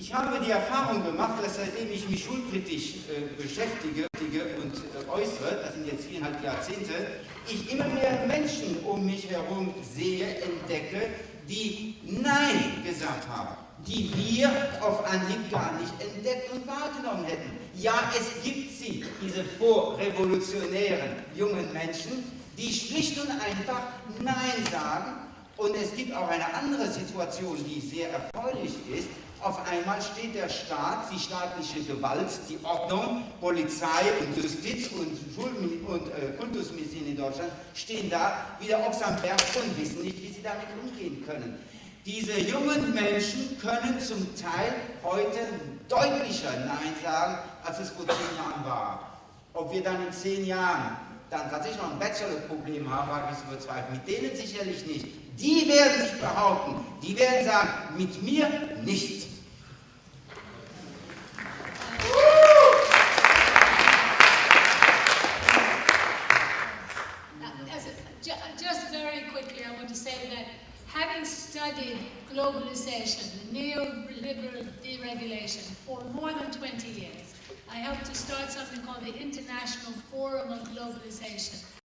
Ich habe die Erfahrung gemacht, dass seitdem ich mich schulkritisch äh, beschäftige und äh, äußere, das sind jetzt viereinhalb Jahrzehnte, ich immer mehr Menschen um mich herum sehe, entdecke, die Nein gesagt haben die wir auf Anhieb gar nicht entdeckt und wahrgenommen hätten. Ja, es gibt sie, diese vorrevolutionären jungen Menschen, die schlicht und einfach Nein sagen. Und es gibt auch eine andere Situation, die sehr erfreulich ist. Auf einmal steht der Staat, die staatliche Gewalt, die Ordnung, Polizei und Justiz und, Schul und äh, Kultusmedizin in Deutschland stehen da wie der Ochs am Berg und wissen nicht, wie sie damit umgehen können. Diese jungen Menschen können zum Teil heute deutlicher Nein sagen, als es vor zehn Jahren war. Ob wir dann in zehn Jahren dann tatsächlich noch ein Bachelor-Problem haben, wage ich zu bezweifeln. Mit denen sicherlich nicht. Die werden sich behaupten, die werden sagen, mit mir nicht. Having studied globalization, neoliberal deregulation, for more than 20 years, I helped to start something called the International Forum on Globalization.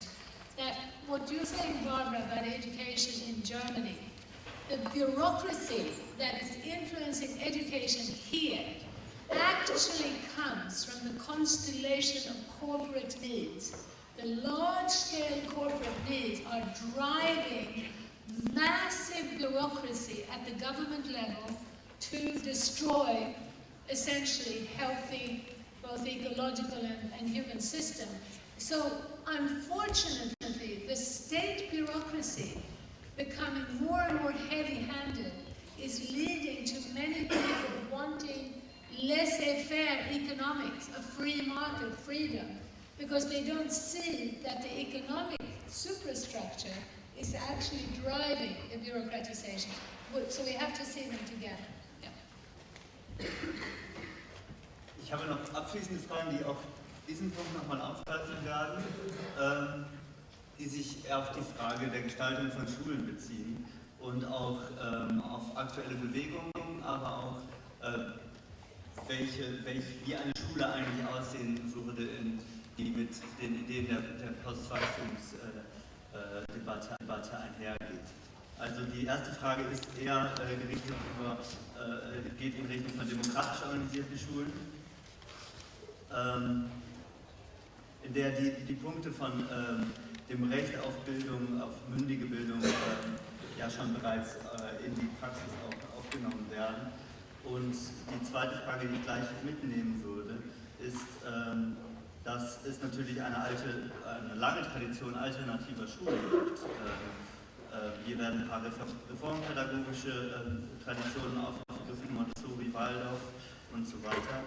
That what you're saying, Barbara, about education in Germany, the bureaucracy that is influencing education here actually comes from the constellation of corporate needs. The large-scale corporate needs are driving massive bureaucracy at the government level to destroy essentially healthy, both ecological and, and human system. So unfortunately, the state bureaucracy becoming more and more heavy-handed is leading to many people wanting laissez-faire economics, a free market, freedom, because they don't see that the economic superstructure is actually driving the bureaucratization. So we have to see them together. Yeah. Ich habe noch abschließende Fragen, die auf diesen Punkt nochmal aufgreifen werden, ähm, die sich auf die Frage der Gestaltung von Schulen beziehen und auch ähm, auf aktuelle Bewegungen, aber auch äh, welche, welche, wie eine Schule eigentlich aussehen würde, in, die mit den Ideen der, der Postwachstumsdebatte äh, einhergeht. Also die erste Frage ist eher äh, gerichtet über, äh, geht in Richtung von demokratisch organisierten Schulen, ähm, in der die, die Punkte von ähm, dem Recht auf Bildung, auf mündige Bildung ähm, ja schon bereits äh, in die Praxis auch aufgenommen werden. Und die zweite Frage, die ich gleich mitnehmen würde, ist, ähm, dass es natürlich eine alte, eine lange Tradition alternativer Schulen gibt. Ähm, äh, hier werden ein paar reformpädagogische ähm, Traditionen aufgegriffen, Montessori, Waldorf und so weiter.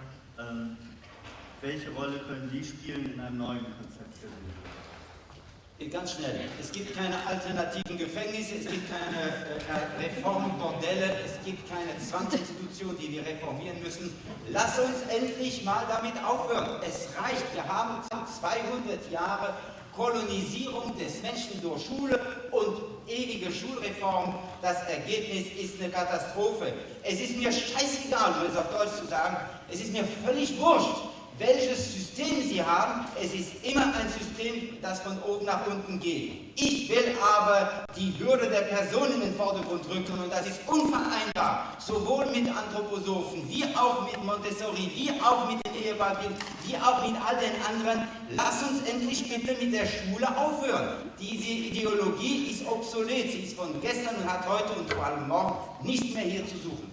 Welche Rolle können die spielen in einem neuen Konzept der Bildung? Ganz schnell. Es gibt keine alternativen Gefängnisse, es gibt keine äh, Reformbordelle, es gibt keine Zwangsinstitution, die wir reformieren müssen. Lass uns endlich mal damit aufhören. Es reicht. Wir haben 200 Jahre Kolonisierung des Menschen durch Schule und ewige Schulreform. Das Ergebnis ist eine Katastrophe. Es ist mir scheißegal, um es auf Deutsch zu sagen, es ist mir völlig wurscht, welches System Sie haben, es ist immer ein System, das von oben nach unten geht. Ich will aber die Würde der Person in den Vordergrund rücken und das ist unvereinbar, sowohl mit Anthroposophen, wie auch mit Montessori, wie auch mit den Ehebeispielen, wie auch mit all den anderen. Lass uns endlich bitte mit der Schule aufhören. Diese Ideologie ist obsolet, sie ist von gestern und hat heute und vor allem morgen nicht mehr hier zu suchen.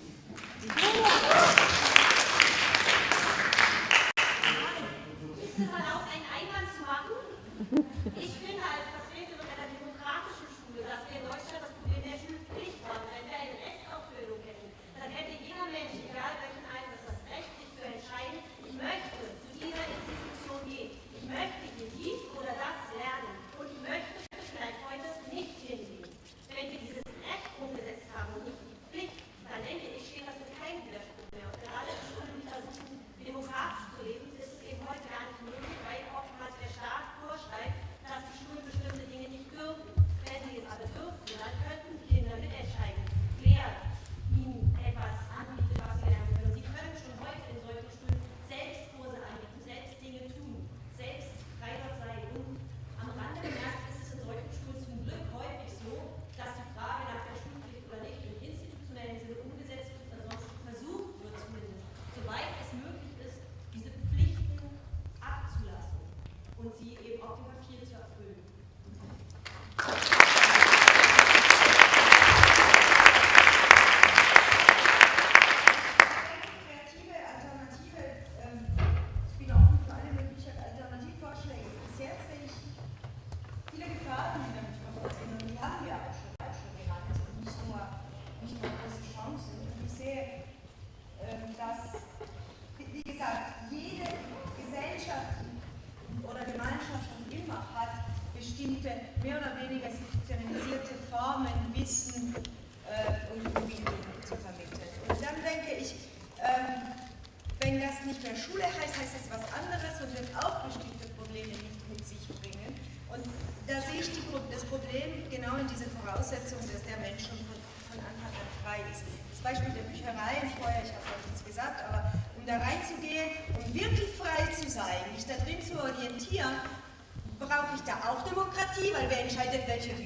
haben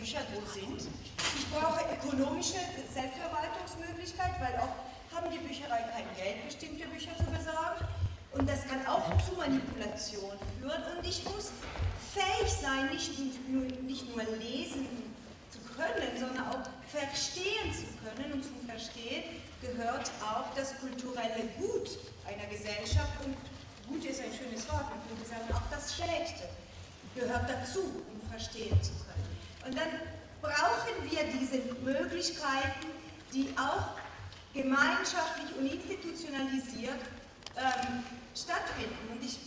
Bücher wo sind. Ich brauche ökonomische Selbstverwaltungsmöglichkeit, weil oft haben die Bücherei kein Geld, bestimmte Bücher zu besorgen. Und das kann auch zu Manipulation führen. Und ich muss fähig sein, nicht nur, nicht nur lesen zu können, sondern auch verstehen zu können. Und zum Verstehen gehört auch das kulturelle Gut einer Gesellschaft. Und Gut ist ein schönes Wort, man könnte sagen, auch das Schlechte gehört dazu, um verstehen zu können. Und dann brauchen wir diese Möglichkeiten, die auch gemeinschaftlich und institutionalisiert ähm, stattfinden. Und ich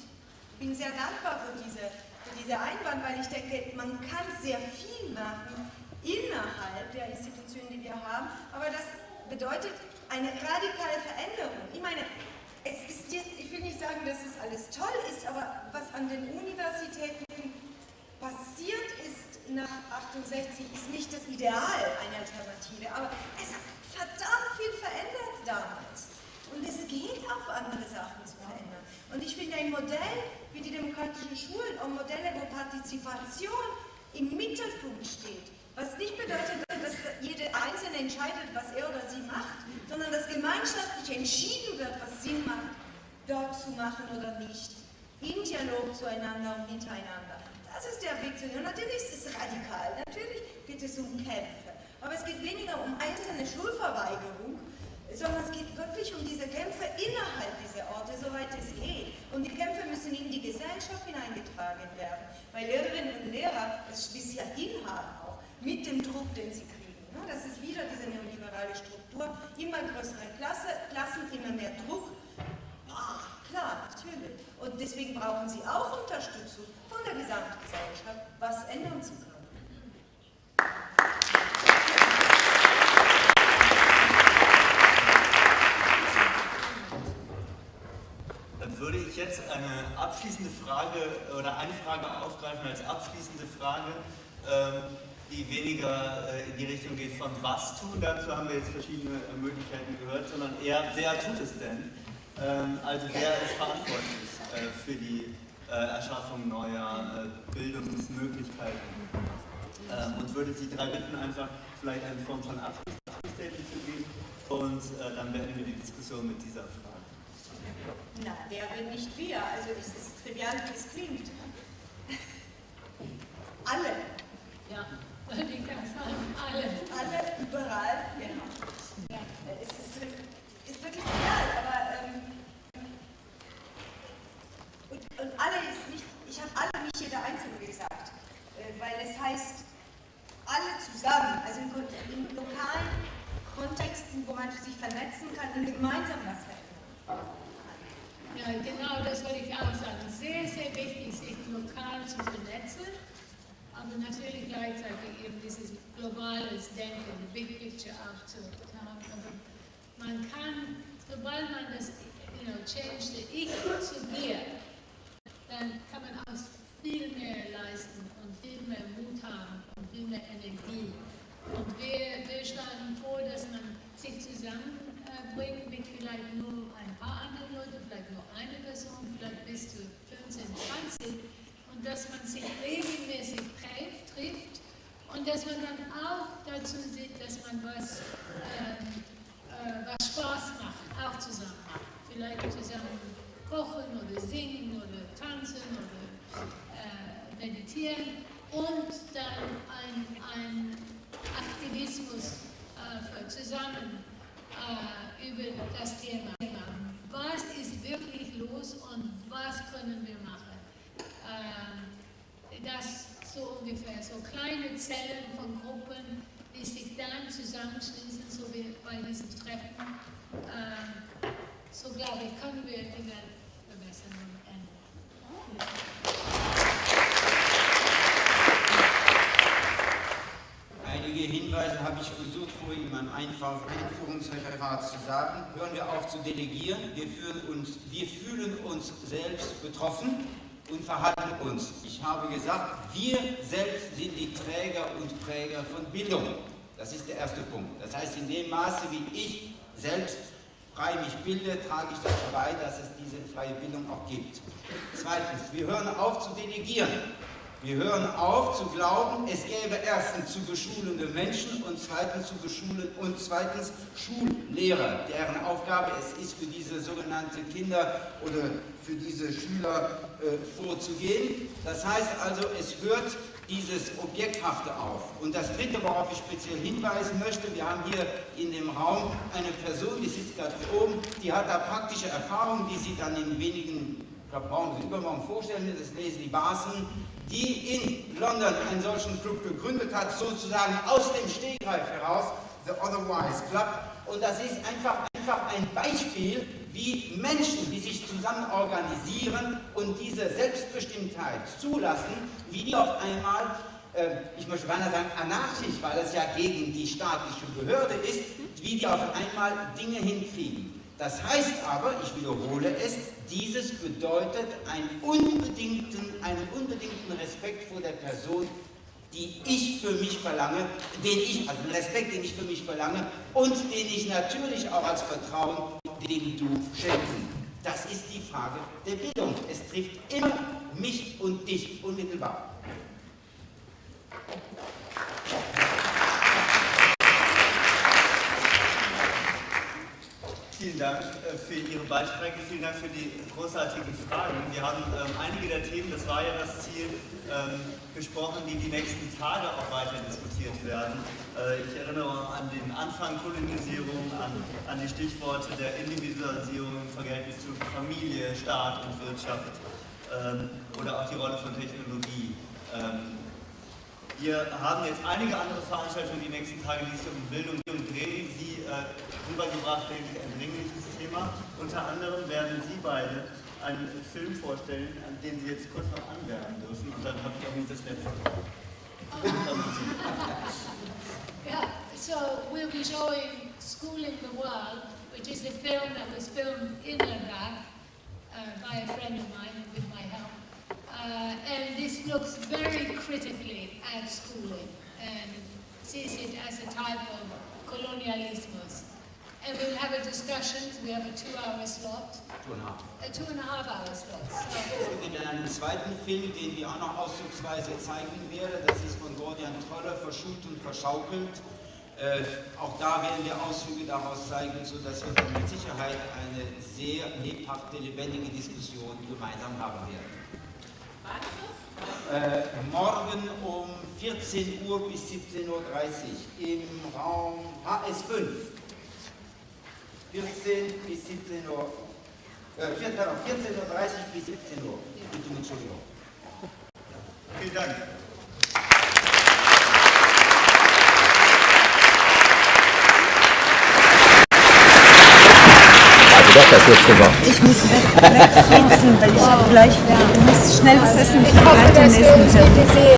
bin sehr dankbar für diese, für diese Einwand, weil ich denke, man kann sehr viel machen innerhalb der Institutionen, die wir haben, aber das bedeutet eine radikale Veränderung. Ich meine, es ist jetzt, ich will nicht sagen, dass es alles toll ist, aber was an den Universitäten passiert ist nach 68, ist nicht das Ideal einer Alternative, aber es hat verdammt viel verändert damals. Und es geht auch andere Sachen zu verändern. Und ich finde ein Modell wie die demokratischen Schulen und Modelle, wo Partizipation im Mittelpunkt steht, was nicht bedeutet, dass jede Einzelne entscheidet, was er oder sie macht, sondern dass gemeinschaftlich entschieden wird, was Sinn macht, dort zu machen oder nicht. In Dialog zueinander und miteinander. Das ist der Weg zu gehen. Natürlich ist es radikal, natürlich geht es um Kämpfe. Aber es geht weniger um einzelne Schulverweigerung, sondern es geht wirklich um diese Kämpfe innerhalb dieser Orte, soweit es geht. Und die Kämpfe müssen in die Gesellschaft hineingetragen werden, weil Lehrerinnen und Lehrer es bis hierhin haben auch, mit dem Druck, den sie kriegen. Das ist wieder diese neoliberale Struktur, immer größere Klasse, Klassen, immer mehr Druck. Ah, klar, natürlich. Und deswegen brauchen sie auch Unterstützung von der Gesamtgesellschaft, was ändern zu können. würde ich jetzt eine abschließende Frage oder eine Frage aufgreifen als abschließende Frage, ähm, die weniger äh, in die Richtung geht von was tun, dazu haben wir jetzt verschiedene Möglichkeiten gehört, sondern eher wer tut es denn? Ähm, also wer ist verantwortlich äh, für die Erschaffung neuer Bildungsmöglichkeiten? Ähm, und würde Sie drei bitten, einfach vielleicht eine Form von Abschlussstatement zu geben und dann beenden wir die Diskussion mit dieser Frage. Na, wer bin nicht wir? Also es ist trivial, wie es klingt. Alle. Ja, kann sagen, alle. Alle, überall, genau. Ja. Es ist, ist wirklich trivial, aber ähm, und, und alle ist nicht, ich habe alle, nicht jeder Einzelne gesagt, äh, weil es heißt, alle zusammen, also in, in lokalen Kontexten, wo man sich vernetzen kann und gemeinsam was verändern. Ja, genau das wollte ich auch sagen. Sehr, sehr wichtig, sich lokal zu vernetzen, aber natürlich gleichzeitig eben dieses globales Denken, Big Picture auch zu man kann, sobald man das, you know, change the Ich zu mir, dann kann man auch viel mehr leisten und viel mehr Mut haben und viel mehr Energie. Und wir, wir schlagen vor, dass man sich zusammenbringt mit vielleicht nur ein paar anderen Leuten, vielleicht nur eine Person, vielleicht bis zu 15, 20 und dass man sich regelmäßig trifft, und dass man dann auch dazu sieht, dass man was, äh, äh, was Spaß macht, auch zusammen macht. Vielleicht zusammen kochen oder singen oder tanzen oder äh, meditieren und dann ein, ein Aktivismus äh, zusammen äh, über das Thema. Was ist wirklich los und was können wir machen? Äh, das so ungefähr, so kleine Zellen von Gruppen, die sich dann zusammenschließen, so wie bei diesem Treffen. Ähm, so glaube ich, können wir Dinge verbessern und ändern. Einige Hinweise habe ich versucht, vorhin in meinem Einführungsreferat zu sagen. Hören wir auf zu delegieren. Wir fühlen uns, wir fühlen uns selbst betroffen und verhalten uns. Ich habe gesagt, wir selbst sind die Träger und Präger von Bildung. Das ist der erste Punkt. Das heißt, in dem Maße, wie ich selbst frei mich bilde, trage ich dazu bei, dass es diese freie Bildung auch gibt. Zweitens, wir hören auf zu delegieren. Wir hören auf zu glauben, es gäbe erstens zu beschulende Menschen und zweitens zu beschulen und zweitens Schullehrer, deren Aufgabe es ist, für diese sogenannte Kinder oder für diese Schüler äh, vorzugehen. Das heißt also, es hört dieses Objekthafte auf. Und das Dritte, worauf ich speziell hinweisen möchte, wir haben hier in dem Raum eine Person, die sitzt hier oben, die hat da praktische Erfahrungen, die sie dann in wenigen, ich glaube, morgen übermorgen vorstellen das ist Leslie Barson, die in London einen solchen Club gegründet hat, sozusagen aus dem Stegreif heraus, The Otherwise Club. Und das ist einfach, einfach ein Beispiel, wie Menschen, die sich zusammen organisieren und diese Selbstbestimmtheit zulassen, wie die auf einmal, äh, ich möchte beinahe sagen anarchisch, weil es ja gegen die staatliche Behörde ist, wie die auf einmal Dinge hinkriegen. Das heißt aber, ich wiederhole es, dieses bedeutet einen unbedingten, einen unbedingten Respekt vor der Person, die ich für mich verlange, den ich, also den Respekt, den ich für mich verlange und den ich natürlich auch als Vertrauen, den du schenken. Das ist die Frage der Bildung. Es trifft immer mich und dich unmittelbar. Vielen Dank äh, für Ihre Beiträge, vielen Dank für die großartigen Fragen. Wir haben ähm, einige der Themen, das war ja das Ziel, ähm, besprochen, die die nächsten Tage auch weiter diskutiert werden. Äh, ich erinnere an den Anfang Kolonisierung, an, an die Stichworte der Individualisierung im Verhältnis zu Familie, Staat und Wirtschaft ähm, oder auch die Rolle von Technologie. Ähm, wir haben jetzt einige andere Veranstaltungen die nächsten Tage, die sich um Bildung drehen, die äh, rübergebracht, ich, ein dringliches Thema. Unter anderem werden Sie beide einen Film vorstellen, an den Sie jetzt kurz noch anwerben dürfen. Und dann habe ich auch nicht das letzte. Yeah, so we'll be showing School in the World, which is a film that was filmed in Ladakh uh, by a friend of mine with my help. Uh, and this looks very critically at schooling and sees it as a type of colonialismus. And we'll have a discussion, we have a two-hour slot, Two and a half. a two and a half hour slot. So, Es gibt einen zweiten Film, den wir auch noch auszugsweise zeigen werden. Das ist von Gordian Troller, Verschult und Verschaukelt. Äh, auch da werden wir Auszüge daraus zeigen, sodass wir mit Sicherheit eine sehr lebhafte, lebendige Diskussion gemeinsam haben werden. Äh, morgen um 14 Uhr bis 17.30 Uhr im Raum HS5. 14 bis 17 Uhr. Äh, 14 Uhr 14.30 Uhr bis 17 Uhr. Bitte um Entschuldigung. Vielen Dank. Doch das letzte war. Ich muss weg, weil ich gleich, musst schnell was essen. Ich hoffe.